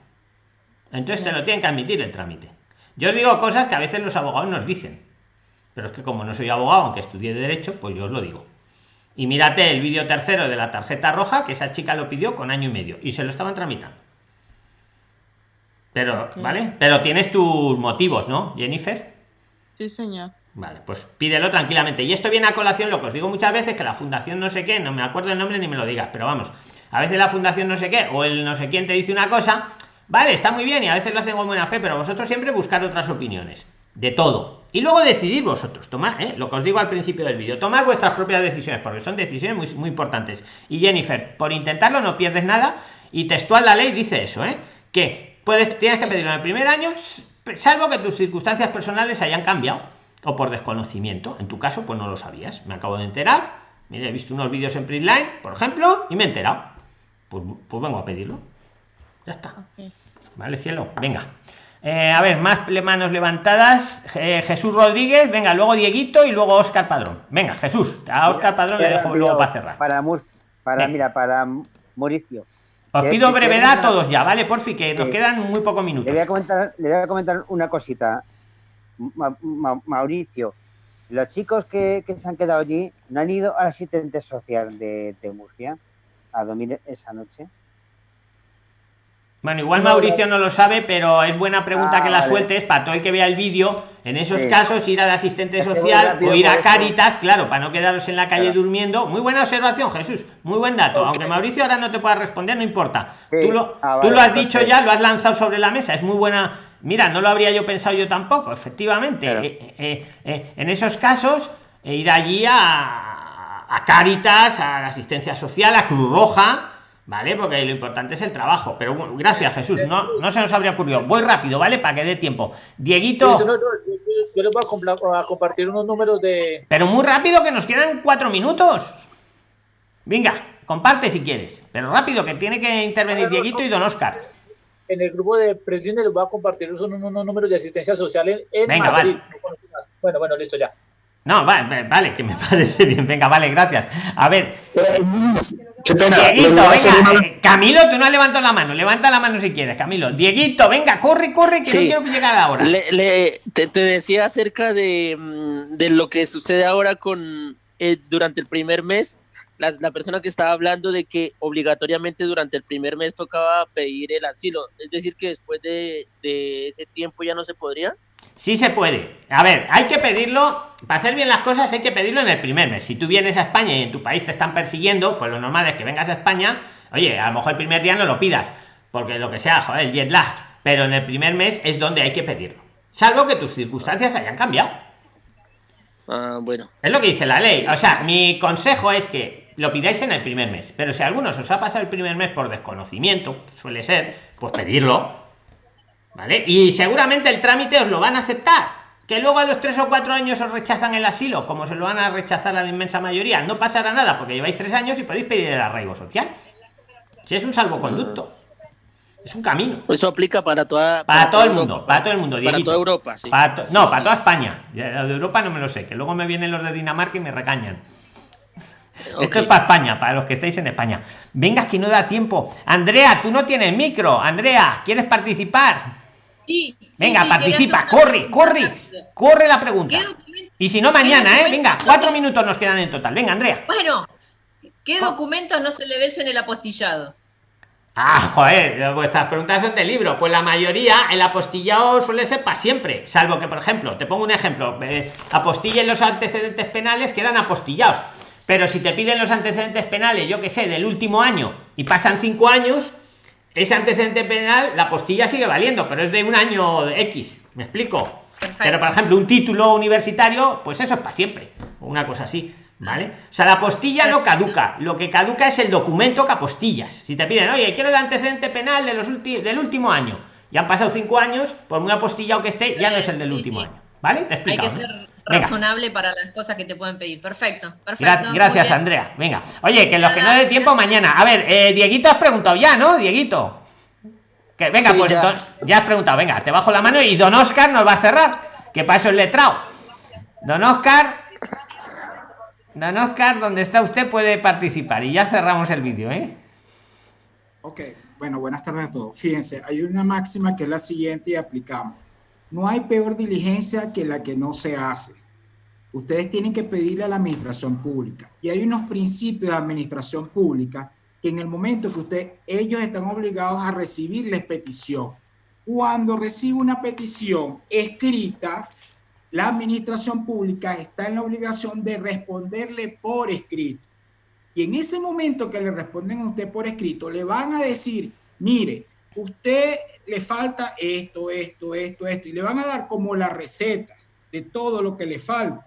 Entonces te lo tienen que admitir el trámite. Yo os digo cosas que a veces los abogados nos dicen. Pero es que como no soy abogado, aunque estudié derecho, pues yo os lo digo. Y mírate el vídeo tercero de la tarjeta roja, que esa chica lo pidió con año y medio. Y se lo estaban tramitando. Pero, ¿vale? Pero tienes tus motivos, ¿no, Jennifer? Sí, señor. Vale, pues pídelo tranquilamente. Y esto viene a colación lo que os digo muchas veces, que la fundación no sé qué, no me acuerdo el nombre ni me lo digas, pero vamos, a veces la fundación no sé qué, o el no sé quién te dice una cosa, Vale, está muy bien y a veces lo hacen con buena fe, pero vosotros siempre buscar otras opiniones. De todo. Y luego decidir vosotros. Tomar, ¿eh? lo que os digo al principio del vídeo. Tomar vuestras propias decisiones, porque son decisiones muy, muy importantes. Y Jennifer, por intentarlo no pierdes nada. Y textual la ley dice eso, ¿eh? Que puedes, tienes que pedirlo en el primer año, salvo que tus circunstancias personales hayan cambiado. O por desconocimiento. En tu caso, pues no lo sabías. Me acabo de enterar. He visto unos vídeos en Printline, por ejemplo, y me he enterado. Pues, pues vengo a pedirlo. Ya está. Vale, cielo. Venga. Eh, a ver, más manos levantadas. Eh, Jesús Rodríguez, venga, luego Dieguito y luego Oscar Padrón. Venga, Jesús, a Oscar Padrón le dejo luego para cerrar. Para, para mira, para Mauricio. Os pido brevedad a todos ya, ¿vale? Por fin, que nos quedan muy pocos minutos. Le voy a comentar, le voy a comentar una cosita. Mauricio, los chicos que, que, se han quedado allí no han ido al asistente social de, de Murcia a dormir esa noche. Bueno, igual Mauricio no lo sabe, pero es buena pregunta ah, que la sueltes para todo el que vea el vídeo. En esos casos, ir al asistente social o ir a Caritas, claro, para no quedaros en la calle durmiendo. Muy buena observación, Jesús. Muy buen dato. Aunque Mauricio ahora no te pueda responder, no importa. tú lo, ah, tú lo has dicho ya, lo has lanzado sobre la mesa. Es muy buena. Mira, no lo habría yo pensado yo tampoco, efectivamente. Eh, eh, eh, en esos casos, ir allí a, a Caritas, a la asistencia social, a Cruz Roja ¿vale? Porque lo importante es el trabajo. Pero bueno, gracias, Jesús. No, no se nos habría ocurrido. Voy rápido, ¿vale? Para que dé tiempo. Dieguito. yo les voy a, compartir unos números de. Pero muy rápido, que nos quedan cuatro minutos. Venga, comparte si quieres. Pero rápido, que tiene que intervenir Dieguito y Don Oscar. En el grupo de presidente les voy a compartir unos, números de asistencia social en, Venga, Madrid. Bueno, bueno, listo ya. No, vale, vale, que me <laughs> parece bien. Venga, vale, gracias. A ver. Qué pena. Dieguito, venga. Eh, Camilo, tú no has levantado la mano. Levanta la mano si quieres, Camilo. Dieguito, venga, corre, corre, que no quiero llegar ahora. Le, te, decía acerca de, mm, de, lo que sucede ahora con eh, durante el primer mes. La, la, persona que estaba hablando de que obligatoriamente durante el primer mes tocaba pedir el asilo. Es decir, que después de, de ese tiempo ya no se podría. Sí se puede. A ver, hay que pedirlo, para hacer bien las cosas hay que pedirlo en el primer mes. Si tú vienes a España y en tu país te están persiguiendo, pues lo normal es que vengas a España, oye, a lo mejor el primer día no lo pidas, porque lo que sea, joder, el jet lag, pero en el primer mes es donde hay que pedirlo. Salvo que tus circunstancias hayan cambiado. Ah, bueno. Es lo que dice la ley. O sea, mi consejo es que lo pidáis en el primer mes. Pero si a algunos os ha pasado el primer mes por desconocimiento, suele ser, pues pedirlo. ¿Vale? Y seguramente el trámite os lo van a aceptar. Que luego a los tres o cuatro años os rechazan el asilo, como se lo van a rechazar a la inmensa mayoría, no pasará nada porque lleváis tres años y podéis pedir el arraigo social. Si es un salvoconducto. Es un camino. Eso aplica para toda. Para, todo el Europa, mundo, para todo el mundo. Para toda Europa, sí. Para to- no, para toda España. De Europa no me lo sé, que luego me vienen los de Dinamarca y me recañan. Esto es para España, para los que estáis en España. Venga, que no da tiempo. Andrea, tú no tienes micro. Andrea, ¿quieres participar? Sí, sí, Venga, sí, participa, corre, corre, corre la pregunta. ¿Qué documento- Y si no, mañana, ¿eh? Venga, cuatro minutos nos quedan en total. Venga, Andrea. Bueno, ¿qué documentos no se le ves en el apostillado? Ah, joder, vuestras preguntas son de libro. Pues la mayoría, el apostillado suele ser para siempre. Salvo que, por ejemplo, te pongo un ejemplo: eh, apostillen los antecedentes penales, quedan apostillados. Pero si te piden los antecedentes penales, yo que sé, del último año y pasan cinco años, ese antecedente penal, la apostilla sigue valiendo, pero es de un año X. ¿Me explico? Pero, por ejemplo, un título universitario, pues eso es para siempre. O una cosa así. ¿Vale? O sea, la apostilla no caduca. Lo que caduca es el documento que apostillas. Si te piden, oye, quiero el antecedente penal de los del último año. Ya han pasado cinco años, por muy apostillado que esté, ya no es el del último año. ¿Vale? Te he Hay que explicado. ¿no? ser Venga. razonable para las cosas que te pueden pedir. Perfecto, perfecto. Gra- gracias. Andrea. Venga. Oye, que los que no dé tiempo mañana. A ver, eh, Dieguito has preguntado ya, ¿no? Dieguito. Que venga, Sí, pues ya has preguntado. Venga, te bajo la mano y don Oscar nos va a cerrar. Que para eso es letrado. Don Oscar. Don Oscar, donde está usted puede participar. Y ya cerramos el vídeo, ¿eh? Ok, bueno, buenas tardes a todos. Fíjense, hay una máxima que es la siguiente y aplicamos. No hay peor diligencia que la que no se hace. Ustedes tienen que pedirle a la administración pública. Y hay unos principios de administración pública que en el momento que usted, ellos están obligados a recibirles petición. Cuando recibe una petición escrita, la administración pública está en la obligación de responderle por escrito. Y en ese momento que le responden a usted por escrito, le van a decir, mire, usted le falta esto, esto, esto, esto, y le van a dar como la receta de todo lo que le falta.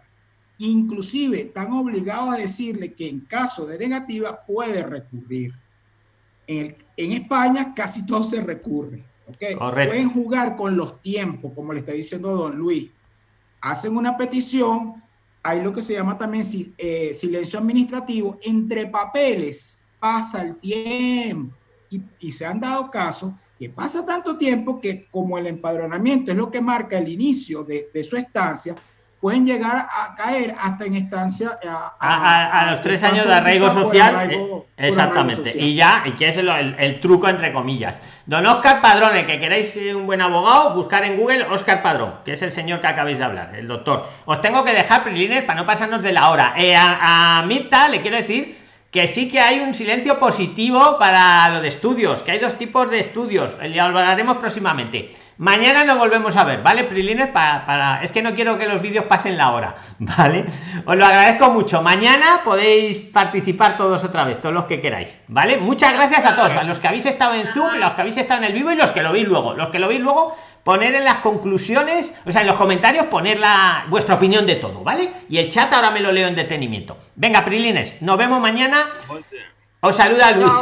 Inclusive están obligados a decirle que en caso de negativa puede recurrir. En, el- en España casi todo se recurre. ¿ok? Correcto. Pueden jugar con los tiempos, como le está diciendo don Luis. Hacen una petición, hay lo que se llama también eh, silencio administrativo. Entre papeles pasa el tiempo y, y se han dado casos que pasa tanto tiempo que como el empadronamiento es lo que marca el inicio de, de su estancia, pueden llegar a caer hasta en estancia a, A, a- a los tres años de arraigo social. arraigo- eh, arraigo exactamente. social. Y ya, y que es el, el- el truco entre comillas. Don Oscar Padrón, el que queráis eh, un buen abogado, buscar en Google Oscar Padrón, que es el señor que acabáis de hablar, el doctor. Os tengo que dejar, Prilines, para no pasarnos de la hora. Eh, a, Mirta le quiero decir que sí que hay un silencio positivo para lo de estudios, que hay dos tipos de estudios. eh, Ya hablaremos próximamente. Mañana nos volvemos a ver, ¿vale, Prilines? Para, para... Es que no quiero que los vídeos pasen la hora, <laughs> ¿vale? Os lo agradezco mucho. Mañana podéis participar todos otra vez, todos los que queráis, ¿vale? Muchas gracias a todos, a los que habéis estado en Zoom, los que habéis estado en el vivo y los que lo veis luego. Los que lo veis luego, poner en las conclusiones, o sea, en los comentarios, poner la, vuestra opinión de todo, ¿vale? Y el chat ahora me lo leo en detenimiento. Venga, Prilines, nos vemos mañana. Os saluda Luis.